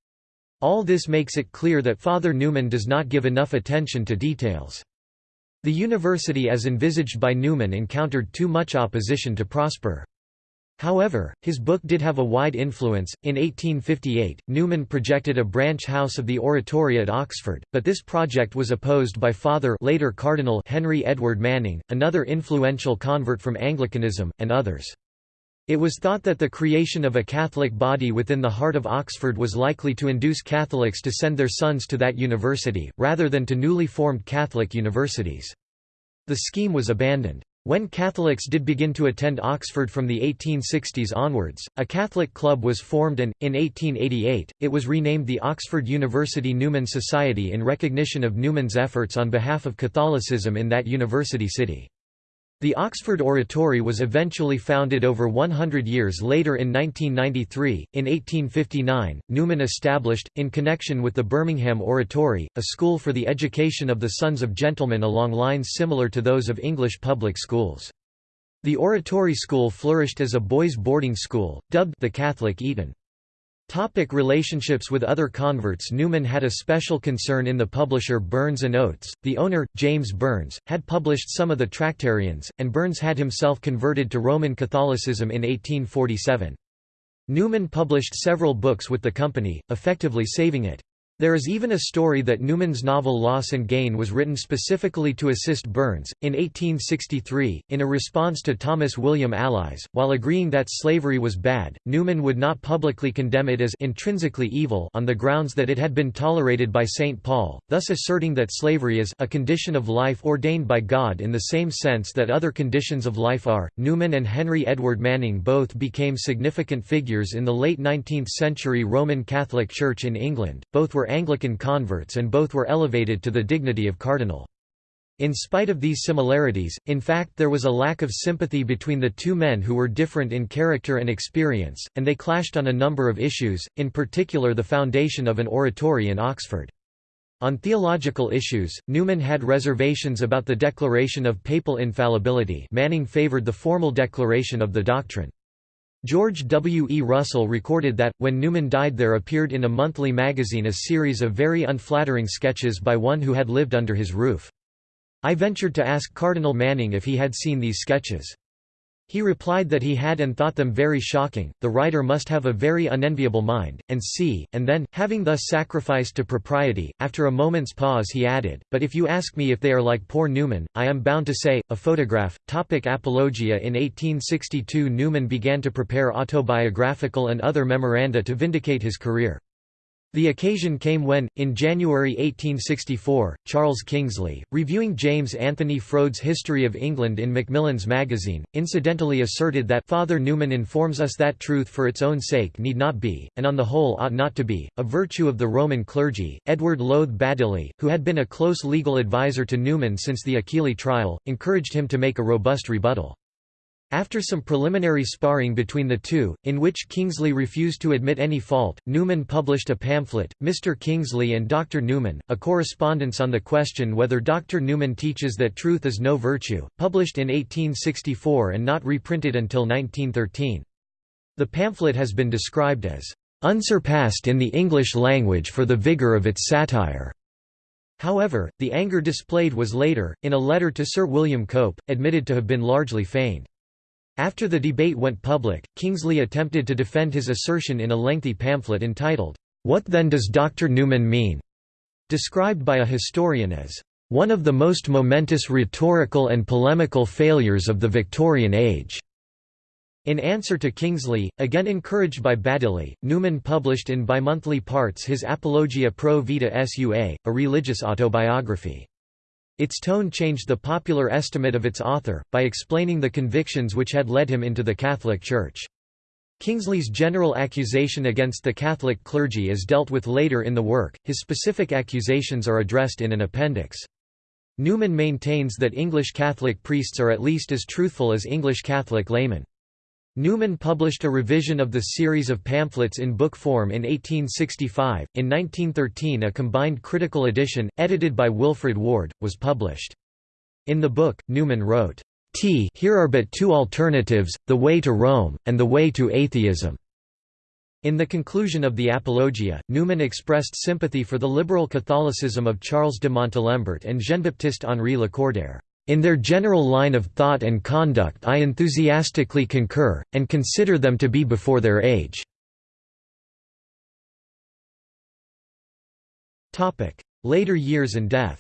All this makes it clear that Father Newman does not give enough attention to details. The university as envisaged by Newman encountered too much opposition to prosper. However, his book did have a wide influence. In 1858, Newman projected a branch house of the Oratory at Oxford, but this project was opposed by Father later Cardinal Henry Edward Manning, another influential convert from Anglicanism, and others. It was thought that the creation of a Catholic body within the heart of Oxford was likely to induce Catholics to send their sons to that university, rather than to newly formed Catholic universities. The scheme was abandoned. When Catholics did begin to attend Oxford from the 1860s onwards, a Catholic club was formed and, in 1888, it was renamed the Oxford University Newman Society in recognition of Newman's efforts on behalf of Catholicism in that university city. The Oxford Oratory was eventually founded over 100 years later in 1993. In 1859, Newman established, in connection with the Birmingham Oratory, a school for the education of the sons of gentlemen along lines similar to those of English public schools. The Oratory School flourished as a boys' boarding school, dubbed the Catholic Eton. Topic relationships with other converts Newman had a special concern in the publisher Burns & Oates. The owner, James Burns, had published some of the Tractarians, and Burns had himself converted to Roman Catholicism in 1847. Newman published several books with the company, effectively saving it. There is even a story that Newman's novel Loss and Gain was written specifically to assist Burns. In 1863, in a response to Thomas William Allies, while agreeing that slavery was bad, Newman would not publicly condemn it as intrinsically evil on the grounds that it had been tolerated by St. Paul, thus asserting that slavery is a condition of life ordained by God in the same sense that other conditions of life are. Newman and Henry Edward Manning both became significant figures in the late 19th century Roman Catholic Church in England, both were Anglican converts and both were elevated to the dignity of cardinal. In spite of these similarities, in fact there was a lack of sympathy between the two men who were different in character and experience, and they clashed on a number of issues, in particular the foundation of an oratory in Oxford. On theological issues, Newman had reservations about the declaration of papal infallibility Manning favored the formal declaration of the doctrine. George W. E. Russell recorded that, when Newman died there appeared in a monthly magazine a series of very unflattering sketches by one who had lived under his roof. I ventured to ask Cardinal Manning if he had seen these sketches. He replied that he had and thought them very shocking, the writer must have a very unenviable mind, and see, and then, having thus sacrificed to propriety, after a moment's pause he added, but if you ask me if they are like poor Newman, I am bound to say, a photograph. Topic Apologia In 1862 Newman began to prepare autobiographical and other memoranda to vindicate his career. The occasion came when, in January 1864, Charles Kingsley, reviewing James Anthony Froude's History of England in Macmillan's magazine, incidentally asserted that Father Newman informs us that truth for its own sake need not be, and on the whole ought not to be, a virtue of the Roman clergy. Edward Lowth Badeley, who had been a close legal adviser to Newman since the Achilli trial, encouraged him to make a robust rebuttal. After some preliminary sparring between the two, in which Kingsley refused to admit any fault, Newman published a pamphlet, Mr. Kingsley and Dr. Newman, a correspondence on the question whether Dr. Newman teaches that truth is no virtue, published in 1864 and not reprinted until 1913. The pamphlet has been described as unsurpassed in the English language for the vigour of its satire. However, the anger displayed was later, in a letter to Sir William Cope, admitted to have been largely feigned. After the debate went public, Kingsley attempted to defend his assertion in a lengthy pamphlet entitled, What Then Does Dr. Newman Mean? described by a historian as one of the most momentous rhetorical and polemical failures of the Victorian age. In answer to Kingsley, again encouraged by Badeley, Newman published in bimonthly parts his Apologia pro vita sua, a religious autobiography. Its tone changed the popular estimate of its author, by explaining the convictions which had led him into the Catholic Church. Kingsley's general accusation against the Catholic clergy is dealt with later in the work, his specific accusations are addressed in an appendix. Newman maintains that English Catholic priests are at least as truthful as English Catholic laymen. Newman published a revision of the series of pamphlets in book form in 1865. In 1913, a combined critical edition, edited by Wilfrid Ward, was published. In the book, Newman wrote, t here are but two alternatives, the way to Rome, and the way to atheism." In the conclusion of the Apologia, Newman expressed sympathy for the liberal Catholicism of Charles de Montalembert and Jean-Baptiste Henri Lacordaire. In their general line of thought and conduct I enthusiastically concur, and consider them to be before their age." Later years and death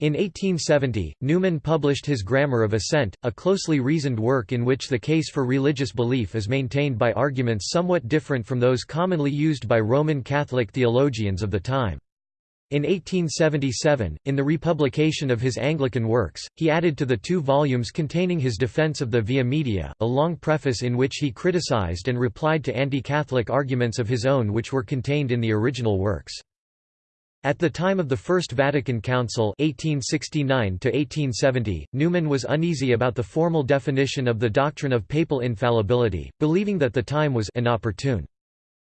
In 1870, Newman published his Grammar of Assent, a closely reasoned work in which the case for religious belief is maintained by arguments somewhat different from those commonly used by Roman Catholic theologians of the time. In 1877, in the republication of his Anglican works, he added to the two volumes containing his defense of the Via Media, a long preface in which he criticized and replied to anti-Catholic arguments of his own which were contained in the original works. At the time of the First Vatican Council 1869 Newman was uneasy about the formal definition of the doctrine of papal infallibility, believing that the time was inopportune.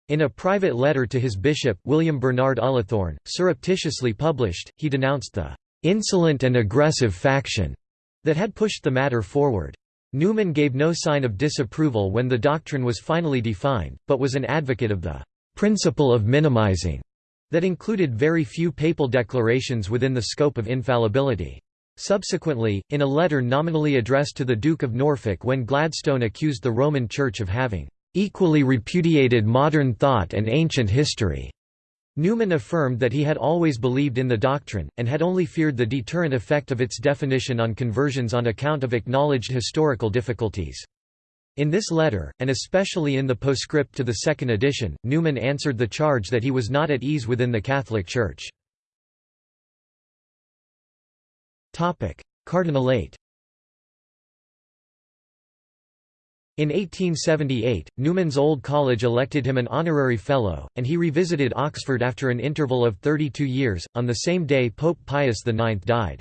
In a private letter to his bishop, William Bernard Ullathorne, surreptitiously published, he denounced the "...insolent and aggressive faction," that had pushed the matter forward. Newman gave no sign of disapproval when the doctrine was finally defined, but was an advocate of the "...principle of minimizing." that included very few papal declarations within the scope of infallibility. Subsequently, in a letter nominally addressed to the Duke of Norfolk when Gladstone accused the Roman Church of having "...equally repudiated modern thought and ancient history," Newman affirmed that he had always believed in the doctrine, and had only feared the deterrent effect of its definition on conversions on account of acknowledged historical difficulties. In this letter, and especially in the postscript to the second edition, Newman answered the charge that he was not at ease within the Catholic Church. Cardinalate In 1878, Newman's Old College elected him an honorary fellow, and he revisited Oxford after an interval of 32 years, on the same day Pope Pius IX died.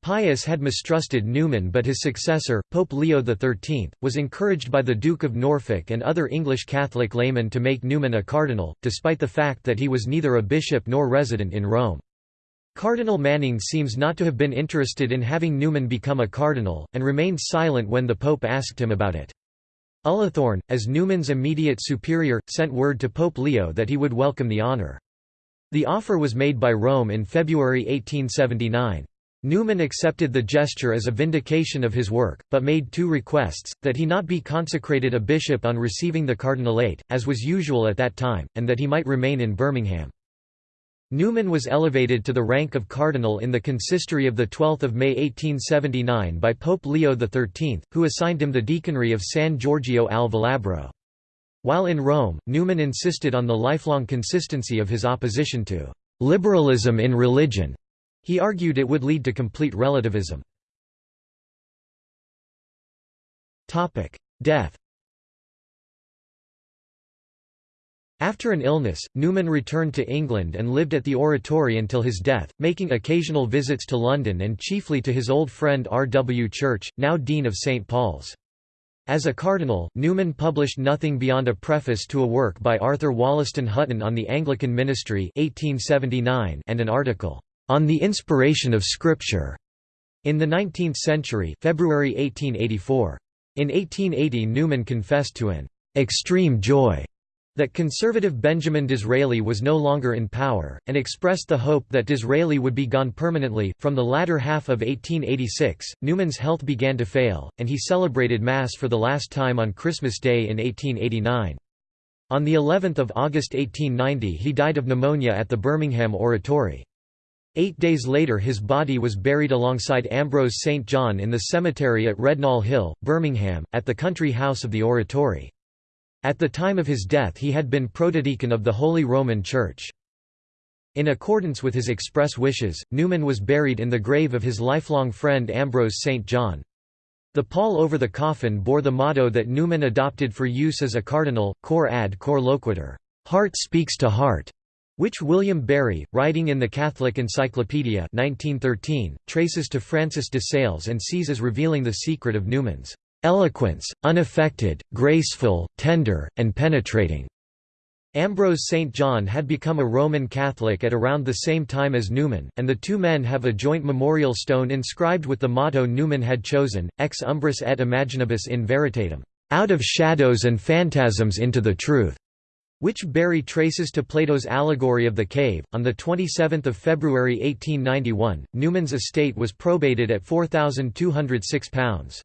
Pius had mistrusted Newman but his successor, Pope Leo XIII, was encouraged by the Duke of Norfolk and other English Catholic laymen to make Newman a cardinal, despite the fact that he was neither a bishop nor resident in Rome. Cardinal Manning seems not to have been interested in having Newman become a cardinal, and remained silent when the Pope asked him about it. Ullathorne, as Newman's immediate superior, sent word to Pope Leo that he would welcome the honour. The offer was made by Rome in February 1879. Newman accepted the gesture as a vindication of his work, but made two requests, that he not be consecrated a bishop on receiving the cardinalate, as was usual at that time, and that he might remain in Birmingham. Newman was elevated to the rank of cardinal in the consistory of 12 May 1879 by Pope Leo XIII, who assigned him the deaconry of San Giorgio al Velabro. While in Rome, Newman insisted on the lifelong consistency of his opposition to «liberalism in religion» He argued it would lead to complete relativism. Death After an illness, Newman returned to England and lived at the Oratory until his death, making occasional visits to London and chiefly to his old friend R. W. Church, now Dean of St. Paul's. As a cardinal, Newman published nothing beyond a preface to a work by Arthur Wollaston Hutton on the Anglican ministry 1879 and an article, on the Inspiration of Scripture in the 19th century February 1884. In 1880 Newman confessed to an extreme joy that conservative Benjamin Disraeli was no longer in power, and expressed the hope that Disraeli would be gone permanently. From the latter half of 1886, Newman's health began to fail, and he celebrated Mass for the last time on Christmas Day in 1889. On the 11th of August 1890 he died of pneumonia at the Birmingham Oratory. Eight days later his body was buried alongside Ambrose St. John in the cemetery at Rednall Hill, Birmingham, at the country house of the Oratory. At the time of his death he had been protodeacon of the Holy Roman Church. In accordance with his express wishes, Newman was buried in the grave of his lifelong friend Ambrose St. John. The pall over the coffin bore the motto that Newman adopted for use as a cardinal, cor ad cor loquitur, heart speaks to heart which William Barry, writing in the Catholic Encyclopedia 1913, traces to Francis de Sales and sees as revealing the secret of Newman's eloquence, unaffected, graceful, tender, and penetrating. Ambrose St. John had become a Roman Catholic at around the same time as Newman, and the two men have a joint memorial stone inscribed with the motto Newman had chosen, ex umbris et imaginibus in veritatem, out of shadows and phantasms into the truth, which Barry traces to Plato's allegory of the cave. On 27 February 1891, Newman's estate was probated at £4,206.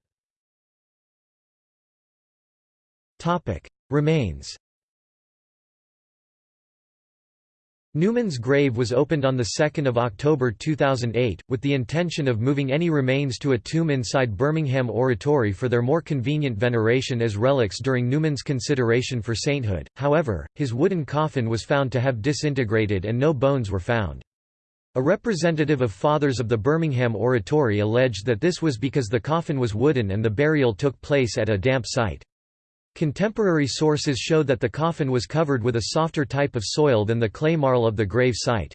Remains Newman's grave was opened on 2 October 2008, with the intention of moving any remains to a tomb inside Birmingham Oratory for their more convenient veneration as relics during Newman's consideration for sainthood, however, his wooden coffin was found to have disintegrated and no bones were found. A representative of Fathers of the Birmingham Oratory alleged that this was because the coffin was wooden and the burial took place at a damp site. Contemporary sources show that the coffin was covered with a softer type of soil than the clay marl of the grave site.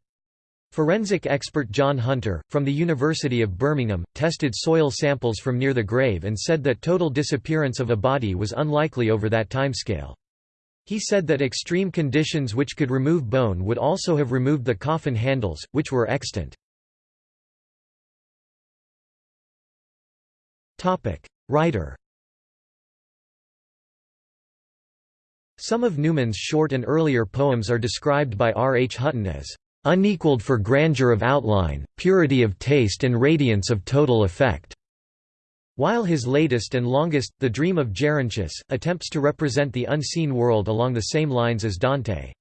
Forensic expert John Hunter, from the University of Birmingham, tested soil samples from near the grave and said that total disappearance of a body was unlikely over that timescale. He said that extreme conditions which could remove bone would also have removed the coffin handles, which were extant. Writer Some of Newman's short and earlier poems are described by R. H. Hutton as unequaled for grandeur of outline, purity of taste and radiance of total effect", while his latest and longest, The Dream of Gerontius, attempts to represent the unseen world along the same lines as Dante.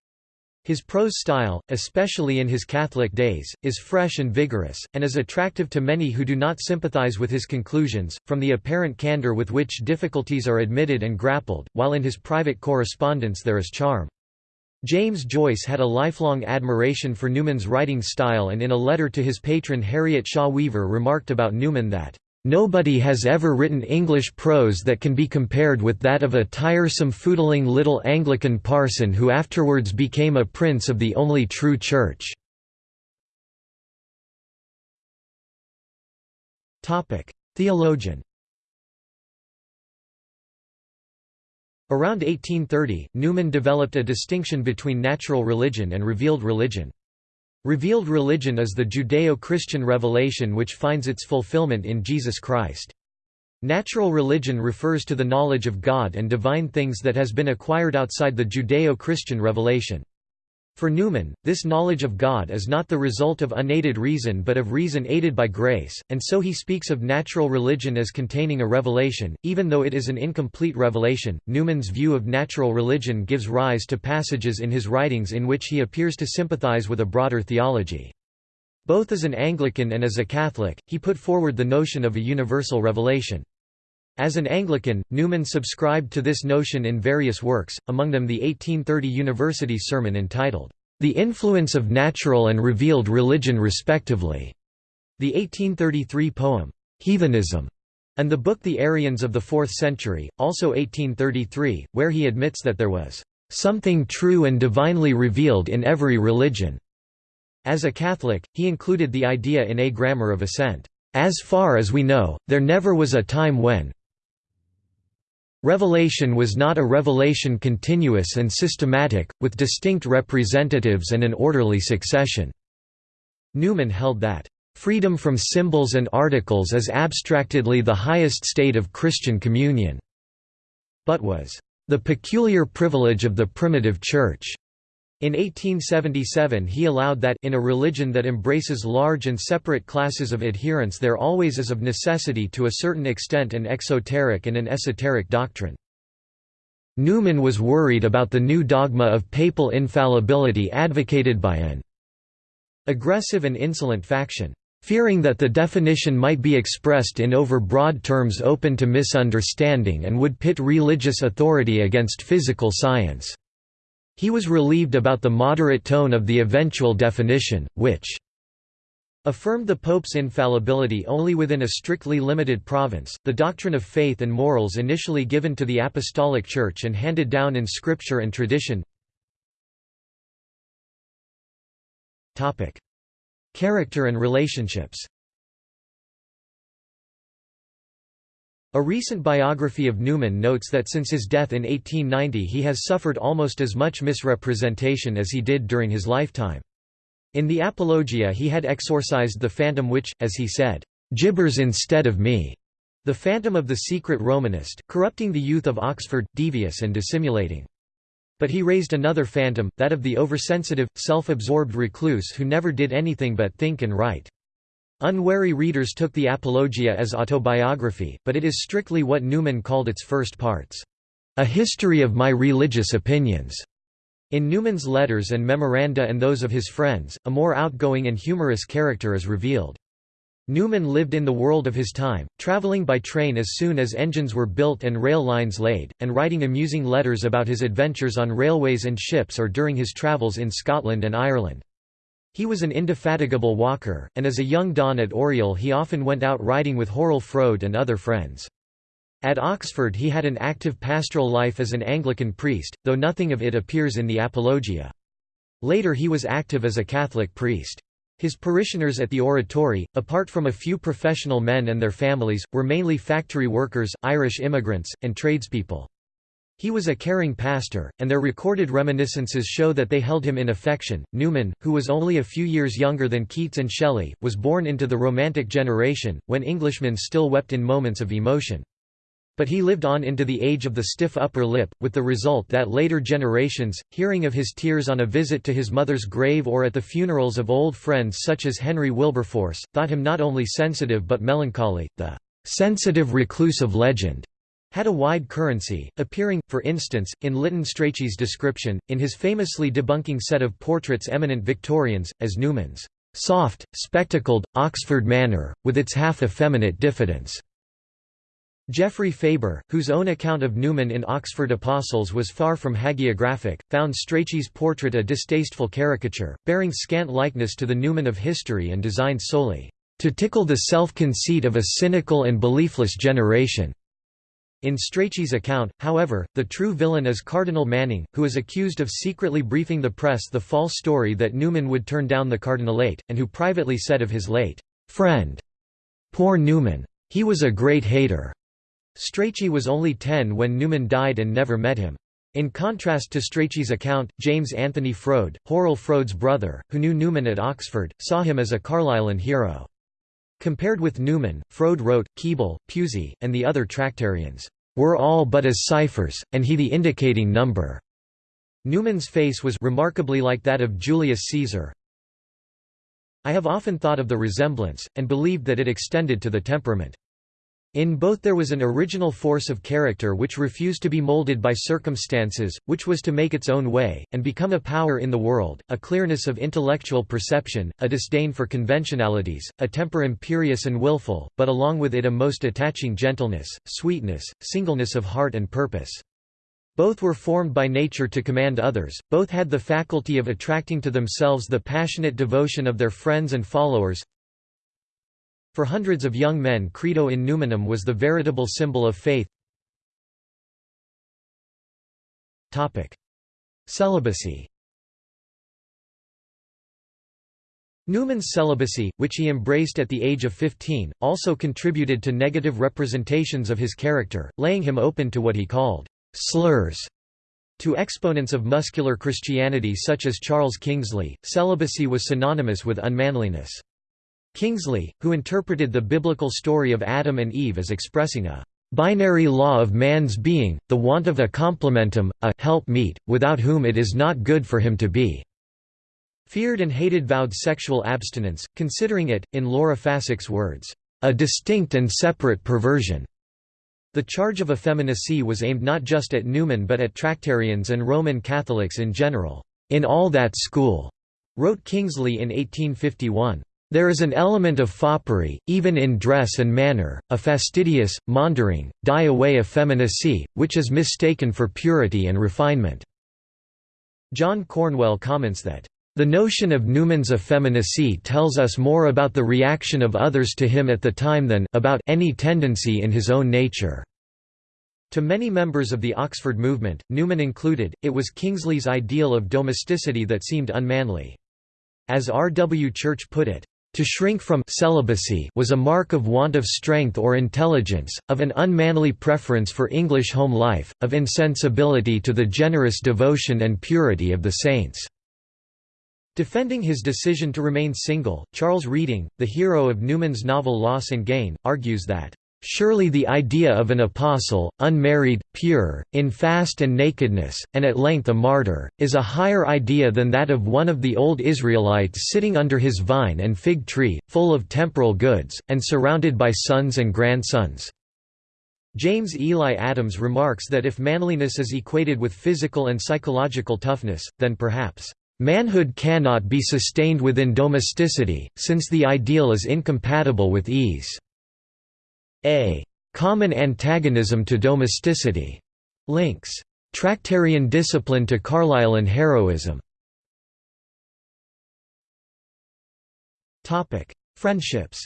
His prose style, especially in his Catholic days, is fresh and vigorous, and is attractive to many who do not sympathize with his conclusions, from the apparent candor with which difficulties are admitted and grappled, while in his private correspondence there is charm. James Joyce had a lifelong admiration for Newman's writing style and in a letter to his patron Harriet Shaw Weaver remarked about Newman that Nobody has ever written English prose that can be compared with that of a tiresome foodling little Anglican parson who afterwards became a prince of the only true church." Theologian Around 1830, Newman developed a distinction between natural religion and revealed religion. Revealed religion is the Judeo-Christian revelation which finds its fulfillment in Jesus Christ. Natural religion refers to the knowledge of God and divine things that has been acquired outside the Judeo-Christian revelation. For Newman, this knowledge of God is not the result of unaided reason but of reason aided by grace, and so he speaks of natural religion as containing a revelation, even though it is an incomplete revelation. Newman's view of natural religion gives rise to passages in his writings in which he appears to sympathize with a broader theology. Both as an Anglican and as a Catholic, he put forward the notion of a universal revelation. As an Anglican, Newman subscribed to this notion in various works, among them the 1830 university sermon entitled, The Influence of Natural and Revealed Religion respectively, the 1833 poem, Heathenism, and the book The Arians of the Fourth Century, also 1833, where he admits that there was something true and divinely revealed in every religion. As a Catholic, he included the idea in A Grammar of Assent. As far as we know, there never was a time when, Revelation was not a revelation continuous and systematic, with distinct representatives and an orderly succession. Newman held that, "...freedom from symbols and articles is abstractedly the highest state of Christian communion," but was, "...the peculiar privilege of the primitive Church." In 1877 he allowed that in a religion that embraces large and separate classes of adherents there always is of necessity to a certain extent an exoteric and an esoteric doctrine. Newman was worried about the new dogma of papal infallibility advocated by an aggressive and insolent faction, fearing that the definition might be expressed in over-broad terms open to misunderstanding and would pit religious authority against physical science. He was relieved about the moderate tone of the eventual definition, which affirmed the Pope's infallibility only within a strictly limited province, the doctrine of faith and morals initially given to the Apostolic Church and handed down in scripture and tradition. Character and relationships A recent biography of Newman notes that since his death in 1890 he has suffered almost as much misrepresentation as he did during his lifetime. In the Apologia he had exorcised the phantom which, as he said, "...gibbers instead of me." The phantom of the secret Romanist, corrupting the youth of Oxford, devious and dissimulating. But he raised another phantom, that of the oversensitive, self-absorbed recluse who never did anything but think and write. Unwary readers took the Apologia as autobiography, but it is strictly what Newman called its first parts, "...a history of my religious opinions." In Newman's letters and memoranda and those of his friends, a more outgoing and humorous character is revealed. Newman lived in the world of his time, travelling by train as soon as engines were built and rail lines laid, and writing amusing letters about his adventures on railways and ships or during his travels in Scotland and Ireland. He was an indefatigable walker, and as a young don at Oriel he often went out riding with Hurrell Froude and other friends. At Oxford he had an active pastoral life as an Anglican priest, though nothing of it appears in the Apologia. Later he was active as a Catholic priest. His parishioners at the oratory, apart from a few professional men and their families, were mainly factory workers, Irish immigrants, and tradespeople. He was a caring pastor, and their recorded reminiscences show that they held him in affection. Newman, who was only a few years younger than Keats and Shelley, was born into the Romantic generation, when Englishmen still wept in moments of emotion. But he lived on into the age of the stiff upper lip, with the result that later generations, hearing of his tears on a visit to his mother's grave or at the funerals of old friends such as Henry Wilberforce, thought him not only sensitive but melancholy, the sensitive recluse of legend had a wide currency, appearing, for instance, in Lytton Strachey's description, in his famously debunking set of portraits eminent Victorians, as Newman's soft, spectacled, Oxford manner, with its half-effeminate diffidence. Geoffrey Faber, whose own account of Newman in Oxford Apostles was far from hagiographic, found Strachey's portrait a distasteful caricature, bearing scant likeness to the Newman of history and designed solely, "...to tickle the self-conceit of a cynical and beliefless generation." In Strachey's account, however, the true villain is Cardinal Manning, who is accused of secretly briefing the press the false story that Newman would turn down the cardinalate, and who privately said of his late friend, Poor Newman. He was a great hater. Strachey was only ten when Newman died and never met him. In contrast to Strachey's account, James Anthony Froude, Hurrell Froude's brother, who knew Newman at Oxford, saw him as a Carlylean hero. Compared with Newman, Froude wrote, Keble, Pusey, and the other Tractarians, "...were all but as ciphers, and he the indicating number." Newman's face was remarkably like that of Julius Caesar. I have often thought of the resemblance, and believed that it extended to the temperament. In both there was an original force of character which refused to be molded by circumstances, which was to make its own way, and become a power in the world, a clearness of intellectual perception, a disdain for conventionalities, a temper imperious and wilful, but along with it a most attaching gentleness, sweetness, singleness of heart and purpose. Both were formed by nature to command others, both had the faculty of attracting to themselves the passionate devotion of their friends and followers, for hundreds of young men Credo in Newmannum was the veritable symbol of faith. Celibacy Newman's celibacy, which he embraced at the age of 15, also contributed to negative representations of his character, laying him open to what he called slurs. To exponents of muscular Christianity such as Charles Kingsley, celibacy was synonymous with unmanliness. Kingsley, who interpreted the biblical story of Adam and Eve as expressing a binary law of man's being, the want of a complementum, a help meet, without whom it is not good for him to be. Feared and hated vowed sexual abstinence, considering it, in Laura Fasick's words, a distinct and separate perversion. The charge of effeminacy was aimed not just at Newman but at Tractarians and Roman Catholics in general. In all that school, wrote Kingsley in 1851. There is an element of foppery, even in dress and manner, a fastidious, maundering, die-away effeminacy, which is mistaken for purity and refinement." John Cornwell comments that, "...the notion of Newman's effeminacy tells us more about the reaction of others to him at the time than about any tendency in his own nature." To many members of the Oxford movement, Newman included, it was Kingsley's ideal of domesticity that seemed unmanly. As R. W. Church put it, To shrink from celibacy was a mark of want of strength or intelligence, of an unmanly preference for English home life, of insensibility to the generous devotion and purity of the saints." Defending his decision to remain single, Charles Reding, the hero of Newman's novel Loss and Gain, argues that Surely the idea of an apostle, unmarried, pure, in fast and nakedness, and at length a martyr, is a higher idea than that of one of the old Israelites sitting under his vine and fig tree, full of temporal goods, and surrounded by sons and grandsons. James Eli Adams remarks that if manliness is equated with physical and psychological toughness, then perhaps, "...manhood cannot be sustained within domesticity, since the ideal is incompatible with ease." A common antagonism to domesticity links Tractarian discipline to Carlylean heroism. Topic: Friendships.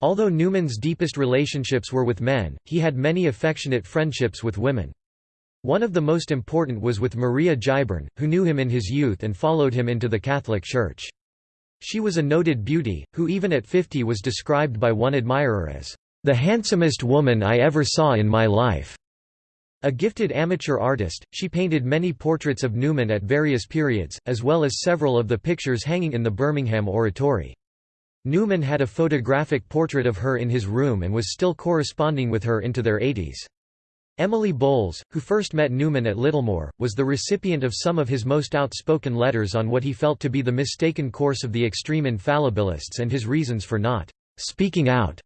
Although Newman's deepest relationships were with men, he had many affectionate friendships with women. One of the most important was with Maria Giberne, who knew him in his youth and followed him into the Catholic Church. She was a noted beauty, who even at 50 was described by one admirer as, "...the handsomest woman I ever saw in my life." A gifted amateur artist, she painted many portraits of Newman at various periods, as well as several of the pictures hanging in the Birmingham Oratory. Newman had a photographic portrait of her in his room and was still corresponding with her into their 80s. Emily Bowles, who first met Newman at Littlemore, was the recipient of some of his most outspoken letters on what he felt to be the mistaken course of the extreme infallibilists and his reasons for not «speaking out»,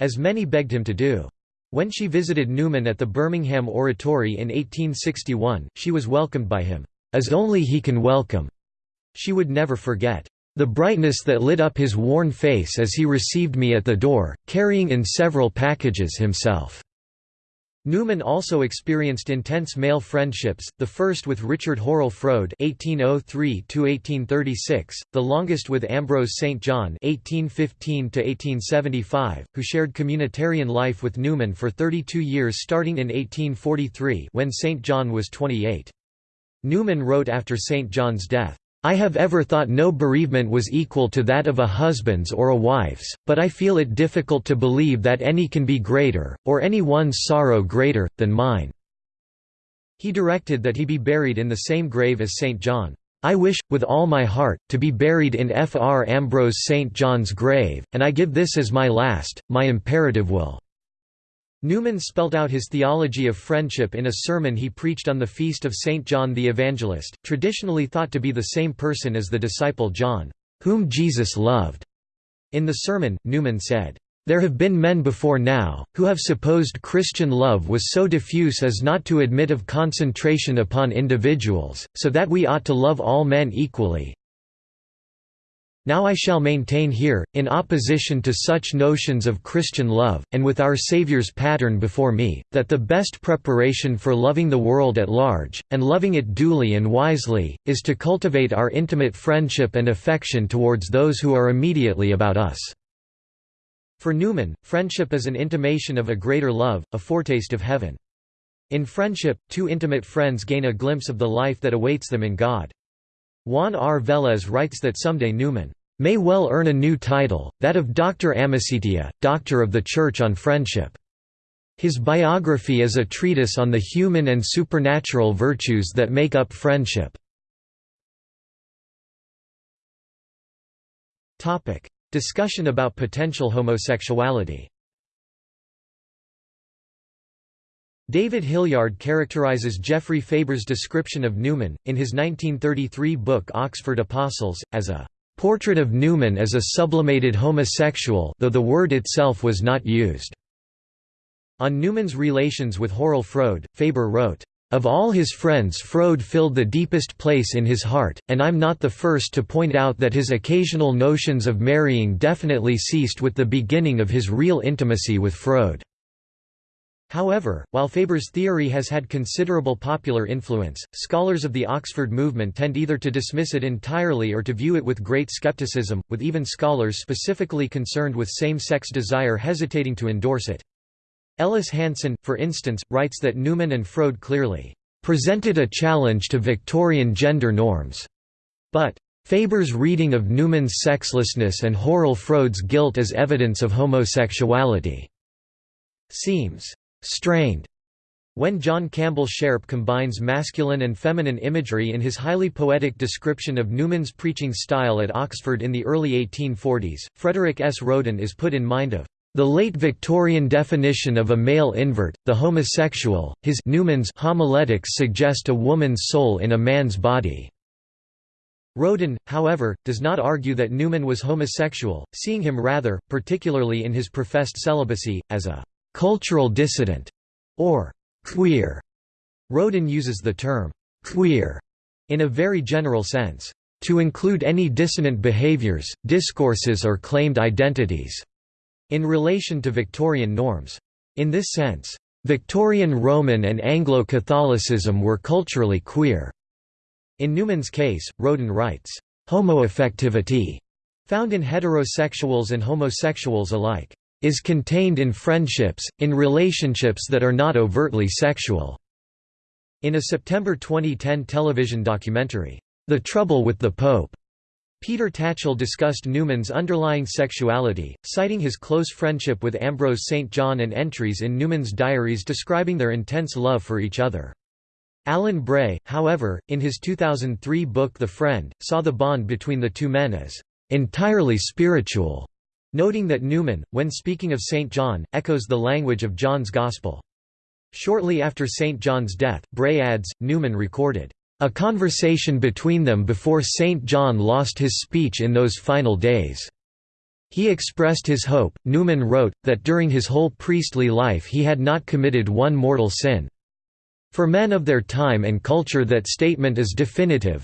as many begged him to do. When she visited Newman at the Birmingham Oratory in 1861, she was welcomed by him, "...as only he can welcome." She would never forget, "...the brightness that lit up his worn face as he received me at the door, carrying in several packages himself." Newman also experienced intense male friendships, the first with Richard Hurrell Froude (1803–1836), the longest with Ambrose St. John (1815–1875), who shared communitarian life with Newman for 32 years, starting in 1843 when St. John was 28. Newman wrote after St. John's death, I have ever thought no bereavement was equal to that of a husband's or a wife's, but I feel it difficult to believe that any can be greater, or any one's sorrow greater, than mine." He directed that he be buried in the same grave as St. John. I wish, with all my heart, to be buried in Fr. Ambrose St. John's grave, and I give this as my last, my imperative will. Newman spelt out his theology of friendship in a sermon he preached on the feast of St. John the Evangelist, traditionally thought to be the same person as the disciple John, whom Jesus loved. In the sermon, Newman said, there have been men before now, who have supposed Christian love was so diffuse as not to admit of concentration upon individuals, so that we ought to love all men equally, now I shall maintain here, in opposition to such notions of Christian love, and with our Saviour's pattern before me, that the best preparation for loving the world at large, and loving it duly and wisely, is to cultivate our intimate friendship and affection towards those who are immediately about us." For Newman, friendship is an intimation of a greater love, a foretaste of heaven. In friendship, two intimate friends gain a glimpse of the life that awaits them in God. Juan R. Velez writes that someday Newman may well earn a new title, that of Doctor Amicitia, Doctor of the Church on Friendship. His biography is a treatise on the human and supernatural virtues that make up friendship. Discussion about potential homosexuality David Hilliard characterizes Geoffrey Faber's description of Newman, in his 1933 book Oxford Apostles, as a "...portrait of Newman as a sublimated homosexual though the word itself was not used." On Newman's relations with Hurrell Froude, Faber wrote, of all his friends Froude filled the deepest place in his heart, and I'm not the first to point out that his occasional notions of marrying definitely ceased with the beginning of his real intimacy with Froude. However, while Faber's theory has had considerable popular influence, scholars of the Oxford movement tend either to dismiss it entirely or to view it with great skepticism, with even scholars specifically concerned with same-sex desire hesitating to endorse it. Ellis Hanson, for instance, writes that Newman and Froude clearly presented a challenge to Victorian gender norms, but Faber's reading of Newman's sexlessness and Hurrell Froude's guilt as evidence of homosexuality seems strained when John Campbell Shairp combines masculine and feminine imagery in his highly poetic description of Newman's preaching style at Oxford in the early 1840s, Frederick S. Roden is put in mind of the late Victorian definition of a male invert, the homosexual, his Newman's homiletics suggest a woman's soul in a man's body. Roden, however, does not argue that Newman was homosexual, seeing him rather, particularly in his professed celibacy, as a «cultural dissident» or «queer». Roden uses the term «queer» in a very general sense, «to include any dissonant behaviors, discourses or claimed identities» in relation to Victorian norms. In this sense, Victorian Roman and Anglo-Catholicism were culturally queer. In Newman's case, Roden writes, homoaffectivity, found in heterosexuals and homosexuals alike, is contained in friendships, in relationships that are not overtly sexual." In a September 2010 television documentary, The Trouble with the Pope, Peter Tatchell discussed Newman's underlying sexuality, citing his close friendship with Ambrose St. John and entries in Newman's diaries describing their intense love for each other. Alan Bray, however, in his 2003 book The Friend, saw the bond between the two men as entirely spiritual, noting that Newman, when speaking of St. John, echoes the language of John's Gospel. Shortly after St. John's death, Bray adds, Newman recorded, a conversation between them before St. John lost his speech in those final days. He expressed his hope, Newman wrote, that during his whole priestly life he had not committed one mortal sin. For men of their time and culture that statement is definitive.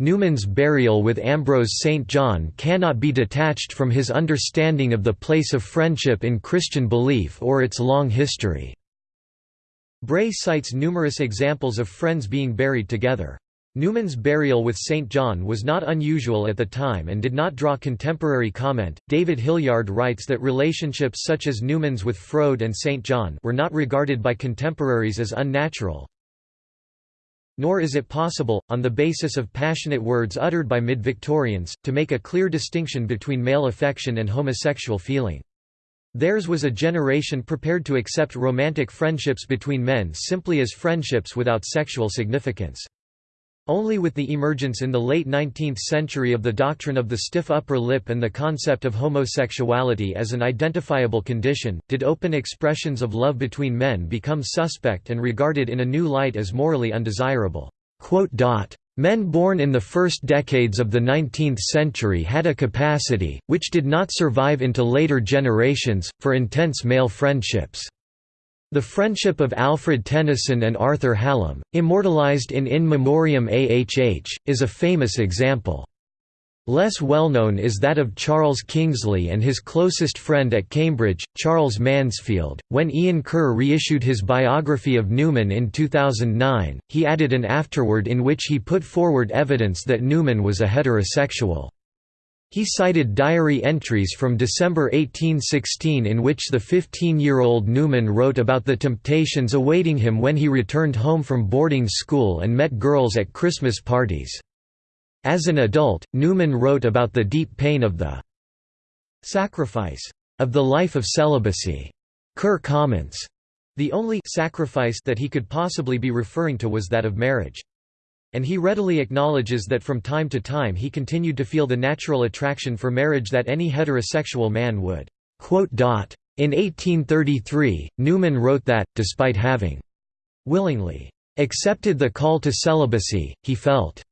Newman's burial with Ambrose St. John cannot be detached from his understanding of the place of friendship in Christian belief or its long history. Bray cites numerous examples of friends being buried together. Newman's burial with St. John was not unusual at the time and did not draw contemporary comment. David Hilliard writes that relationships such as Newman's with Froude and St. John were not regarded by contemporaries as unnatural. Nor is it possible, on the basis of passionate words uttered by mid-Victorians, to make a clear distinction between male affection and homosexual feeling. Theirs was a generation prepared to accept romantic friendships between men simply as friendships without sexual significance. Only with the emergence in the late 19th century of the doctrine of the stiff upper lip and the concept of homosexuality as an identifiable condition, did open expressions of love between men become suspect and regarded in a new light as morally undesirable. Men born in the first decades of the 19th century had a capacity, which did not survive into later generations, for intense male friendships. The friendship of Alfred Tennyson and Arthur Hallam, immortalized in In Memoriam Ahh, is a famous example. Less well known is that of Charles Kingsley and his closest friend at Cambridge, Charles Mansfield. When Ian Ker reissued his biography of Newman in 2009, he added an afterword in which he put forward evidence that Newman was a heterosexual. He cited diary entries from December 1816 in which the 15-year-old Newman wrote about the temptations awaiting him when he returned home from boarding school and met girls at Christmas parties. As an adult, Newman wrote about the deep pain of the sacrifice of the life of celibacy. Ker comments, the only sacrifice that he could possibly be referring to was that of marriage. And he readily acknowledges that from time to time he continued to feel the natural attraction for marriage that any heterosexual man would. In 1833, Newman wrote that, despite having willingly accepted the call to celibacy, he felt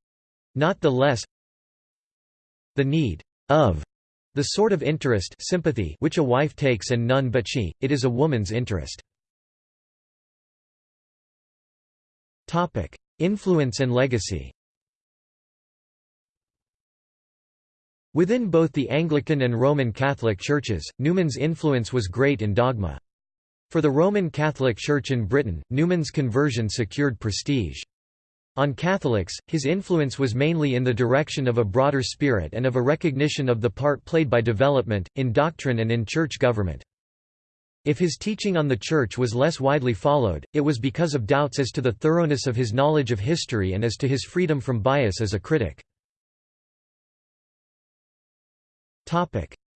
not the less the need of the sort of interest sympathy which a wife takes and none but she, it is a woman's interest. Influence and legacy Within both the Anglican and Roman Catholic churches, Newman's influence was great in dogma. For the Roman Catholic Church in Britain, Newman's conversion secured prestige. On Catholics, his influence was mainly in the direction of a broader spirit and of a recognition of the part played by development, in doctrine and in church government. If his teaching on the Church was less widely followed, it was because of doubts as to the thoroughness of his knowledge of history and as to his freedom from bias as a critic.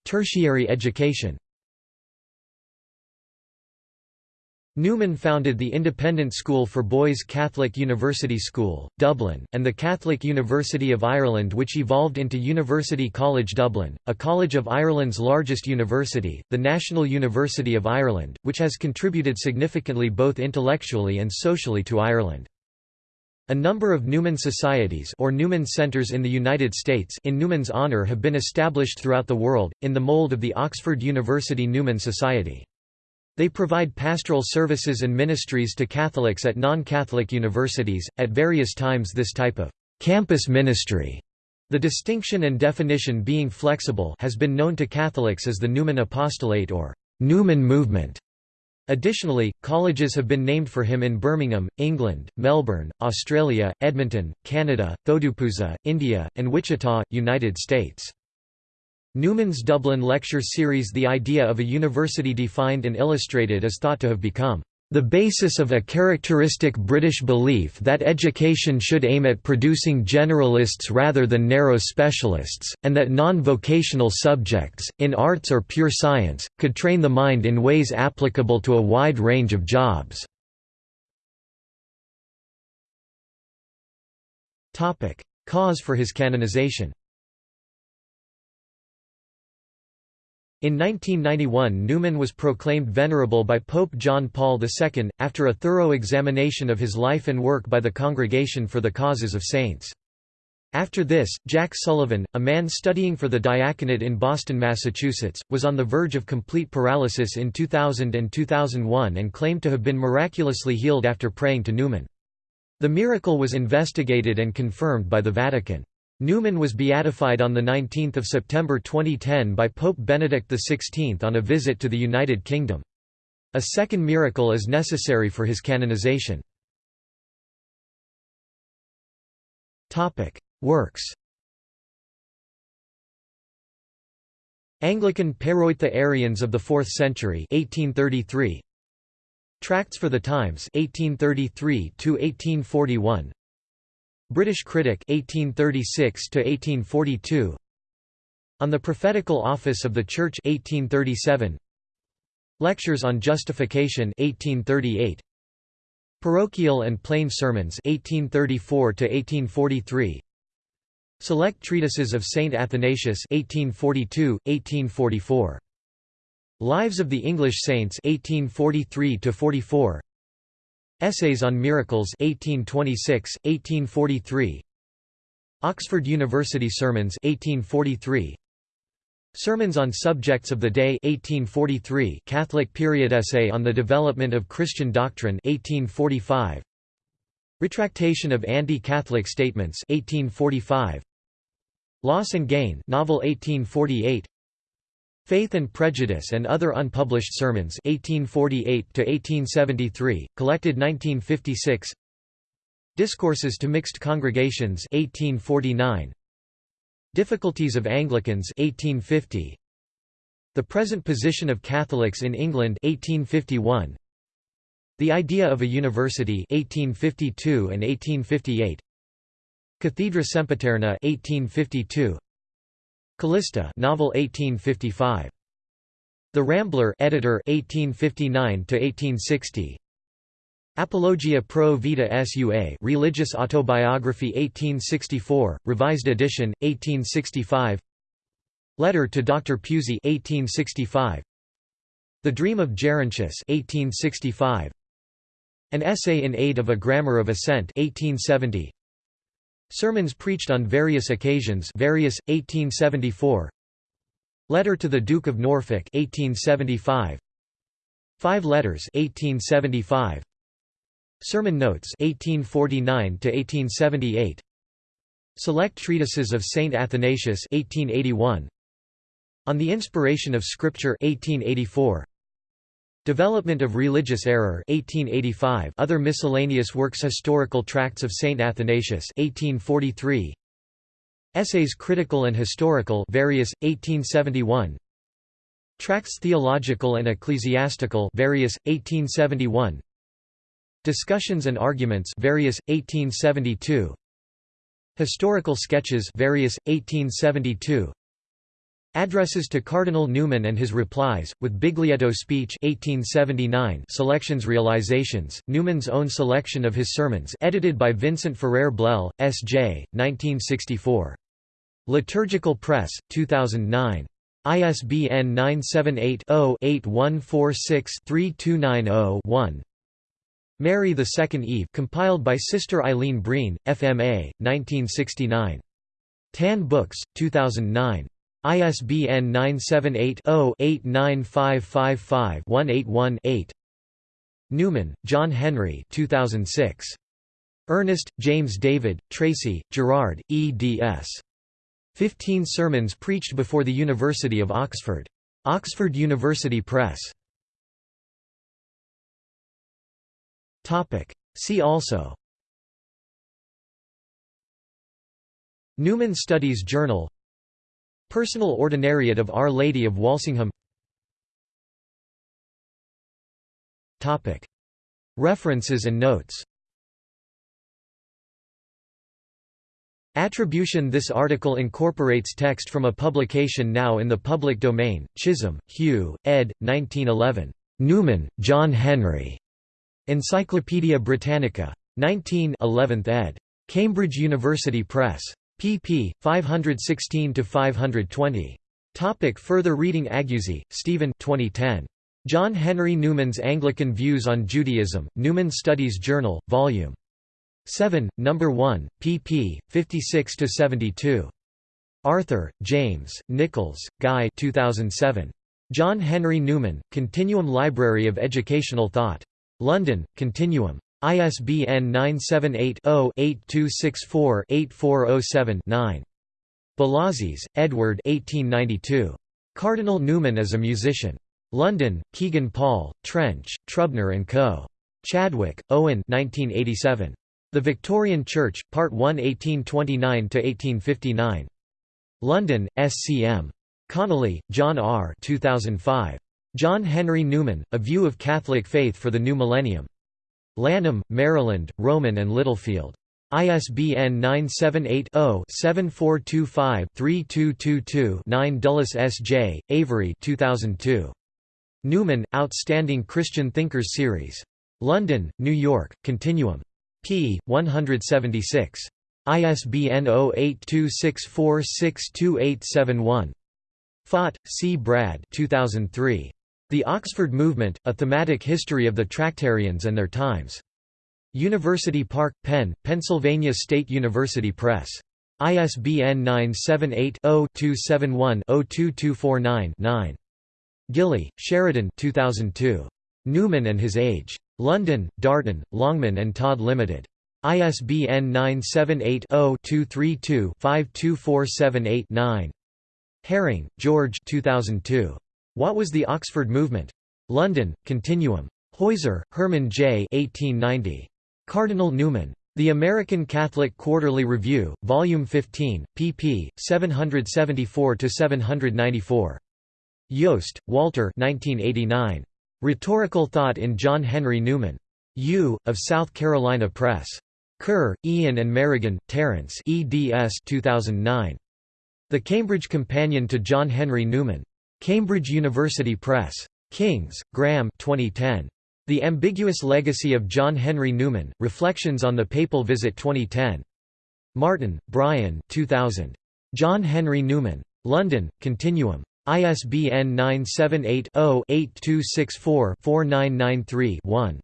Tertiary education Newman founded the independent school for boys Catholic University School, Dublin, and the Catholic University of Ireland which evolved into University College Dublin, a College of Ireland's largest university, the National University of Ireland, which has contributed significantly both intellectually and socially to Ireland. A number of Newman Societies or Newman Centers in the United States in Newman's honor have been established throughout the world, in the mold of the Oxford University Newman Society. They provide pastoral services and ministries to Catholics at non-Catholic universities. At various times this type of campus ministry, the distinction and definition being flexible, has been known to Catholics as the Newman Apostolate or Newman Movement. Additionally, colleges have been named for him in Birmingham, England, Melbourne, Australia, Edmonton, Canada, Thodupuzha, India, and Wichita, United States. Newman's Dublin lecture series The idea of a university defined and illustrated is thought to have become the basis of a characteristic British belief that education should aim at producing generalists rather than narrow specialists, and that non-vocational subjects, in arts or pure science, could train the mind in ways applicable to a wide range of jobs. Cause for his canonization In 1991 Newman was proclaimed venerable by Pope John Paul II, after a thorough examination of his life and work by the Congregation for the Causes of Saints. After this, Jack Sullivan, a man studying for the diaconate in Boston, Massachusetts, was on the verge of complete paralysis in 2000 and 2001 and claimed to have been miraculously healed after praying to Newman. The miracle was investigated and confirmed by the Vatican. Newman was beatified on 19 September 2010 by Pope Benedict XVI on a visit to the United Kingdom. A second miracle is necessary for his canonization. Works Anglican Peroitha Arians of the 4th century 1833 Tracts for the Times 1833 1841 British Critic 1836 to 1842 On the Prophetical Office of the Church 1837 Lectures on Justification 1838 Parochial and Plain Sermons 1834 to 1843 Select Treatises of Saint Athanasius 1842 1844 Lives of the English Saints 1843 to 44 Essays on Miracles 1826, 1843 Oxford University Sermons 1843 Sermons on Subjects of the Day 1843 Catholic period essay on the development of Christian doctrine 1845 Retractation of anti-Catholic statements 1845 Loss and Gain novel 1848 Faith and Prejudice and Other Unpublished Sermons 1848–1873, collected 1956 Discourses to Mixed Congregations 1849, Difficulties of Anglicans 1850, The Present Position of Catholics in England 1851, The Idea of a University 1852 and 1858, Cathedra Sempiterna 1852, Callista novel 1855. The Rambler editor 1859 to 1860. Apologia pro vita sua Religious Autobiography 1864, revised edition 1865. Letter to Dr. Pusey 1865. The Dream of Gerontius 1865. An Essay in Aid of a Grammar of Assent 1870. Sermons preached on various occasions various, 1874 Letter to the Duke of Norfolk 1875 Five Letters 1875 Sermon Notes 1849 to 1878 Select Treatises of Saint Athanasius 1881 On the Inspiration of Scripture 1884 Development of Religious Error 1885 Other miscellaneous works Historical Tracts of Saint Athanasius 1843 Essays Critical and Historical various 1871 Tracts Theological and Ecclesiastical various, 1871 Discussions and Arguments various, 1872 Historical Sketches various, 1872 Addresses to Cardinal Newman and his replies, with Biglietto speech 1879 selections Realizations, Newman's own selection of his sermons edited by Vincent Ferrer Blehl, S.J., 1964. Liturgical Press, 2009. ISBN 978-0-8146-3290-1 Mary the Second Eve compiled by Sister Eileen Breen, FMA, 1969. Tan Books, 2009. ISBN 978-0-89555-181-8 Newman, John Henry 2006. Earnest, James David, Tracey, Gerard, eds. Fifteen Sermons Preached Before the University of Oxford. Oxford University Press. See also Newman Studies Journal Personal Ordinariate of Our Lady of Walsingham References and notes Attribution This article incorporates text from a publication now in the public domain, Chisholm, Hugh, ed. 1911. Newman, John Henry. Encyclopædia Britannica. 19 11th ed. Cambridge University Press pp. 516–520. Topic further reading Aguzi, Stephen 2010. John Henry Newman's Anglican Views on Judaism, Newman Studies Journal, Vol. 7, No. 1, pp. 56–72. Arthur, James, Nichols, Guy 2007. John Henry Newman, Continuum Library of Educational Thought. London, Continuum. ISBN 978-0-8264-8407-9. Bellasis, Edward Cardinal Newman as a Musician. London, Kegan Paul, Trench, Trubner & Co. Chadwick, Owen 1987. The Victorian Church, Part 1 1829–1859. London, SCM. Connolly, John R. 2005. John Henry Newman, A View of Catholic Faith for the New Millennium. Lanham, Maryland, Rowman and Littlefield. ISBN 978-0-7425-3222-9 Dulles S.J., Avery 2002. Newman, Outstanding Christian Thinkers Series. London, New York, Continuum. p. 176. ISBN 0826462871. Faught, C. Brad 2003. The Oxford Movement, A Thematic History of the Tractarians and Their Times. University Park, Penn, Pennsylvania State University Press. ISBN 978-0-271-02249-9. Gilley, Sheridan 2002. Newman and His Age. London, Darton, Longman and Todd Limited. ISBN 978 0 232 52478 9. Herring, George 2002. What was the Oxford Movement? London, Continuum. Heuser, Herman J. 1890. Cardinal Newman. The American Catholic Quarterly Review, Volume 15, pp. 774–794. Jost, Walter 1989. Rhetorical Thought in John Henry Newman. U. of South Carolina Press. Ker, Ian and Merrigan, Terence eds 2009. The Cambridge Companion to John Henry Newman. Cambridge University Press. Kings, Graham 2010. The Ambiguous Legacy of John Henry Newman, Reflections on the Papal Visit 2010. Martin, Brian 2000. John Henry Newman. London, Continuum. ISBN 978-0-8264-4993-1.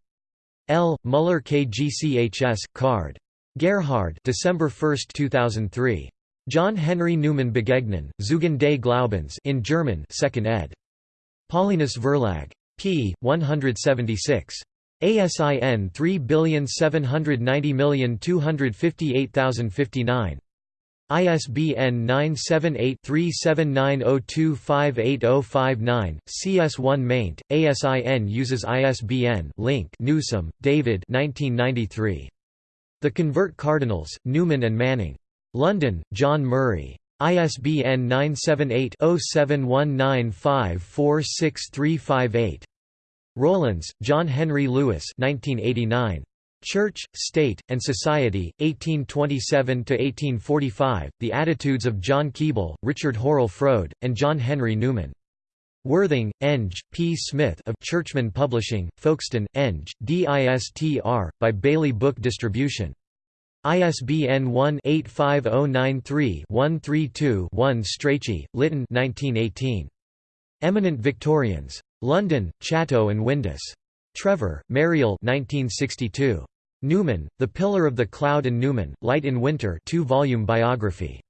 L. Muller KGCHS, card. Gerhard December 1, 2003. John Henry Newman Begegnen, Zeugen des Glaubens in German 2nd ed. Paulinus Verlag. p. 176. ASIN 37902580059. ISBN 978-379025805-9, CS1 maint, ASIN uses ISBN link Newsome, David 1993. The Convert Cardinals, Newman and Manning. London, John Murray. ISBN 978-0719546358. Rowlands, John Henry Lewis 1989. Church, State, and Society, 1827–1845, The Attitudes of John Keble, Richard Hurrell Froude, and John Henry Newman. Worthing, Eng, P. Smith of Churchman Publishing, Folkestone, Eng, DISTR, by Bailey Book Distribution. ISBN 1-85093-132-1 Strachey, Lytton 1918. Eminent Victorians. London, Chatto and Windus. Trevor, Meriol 1962. Newman, The Pillar of the Cloud and Newman, Light in Winter two-volume biography.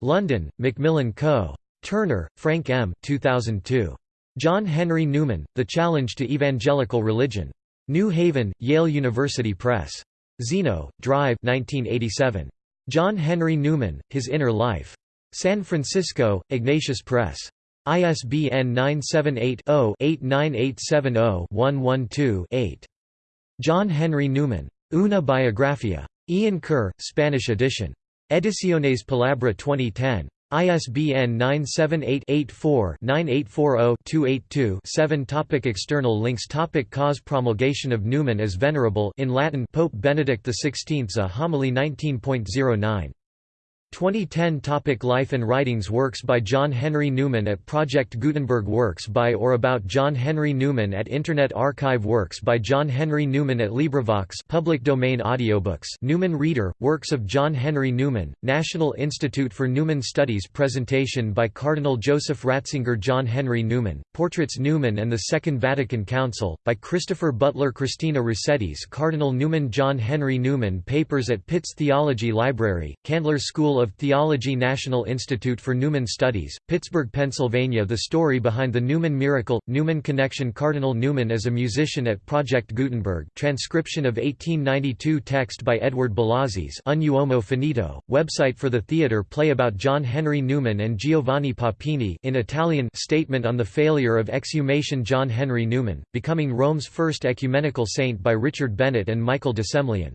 London, Macmillan Co. Turner, Frank M. 2002. John Henry Newman, The Challenge to Evangelical Religion. New Haven, Yale University Press. Zeno, Drive 1987. John Henry Newman, His Inner Life. San Francisco, Ignatius Press. ISBN 978-0-89870-112-8. John Henry Newman. Una Biografia. Ian Ker, Spanish edition. Ediciones Palabra 2010. ISBN 978-84-9840-282-7 Topic External links Topic Cause Promulgation of Newman as Venerable in Latin Pope Benedict XVI A homily 19.09 2010 Topic Life and writings Works by John Henry Newman at Project Gutenberg Works by or about John Henry Newman at Internet Archive Works by John Henry Newman at LibriVox public domain audiobooks Newman Reader, Works of John Henry Newman, National Institute for Newman Studies Presentation by Cardinal Joseph Ratzinger John Henry Newman, Portraits Newman and the Second Vatican Council, by Christopher Butler Christina Rossetti's Cardinal Newman John Henry Newman Papers at Pitts Theology Library, Candler School of Theology National Institute for Newman Studies, Pittsburgh, Pennsylvania The story behind the Newman miracle, Newman connection Cardinal Newman as a musician at Project Gutenberg transcription of 1892 text by Edward Bellasis Un Uomo Finito, website for the theatre play about John Henry Newman and Giovanni Papini in Italian statement on the failure of exhumation John Henry Newman, becoming Rome's first ecumenical saint by Richard Bennett and Michael de Semlyen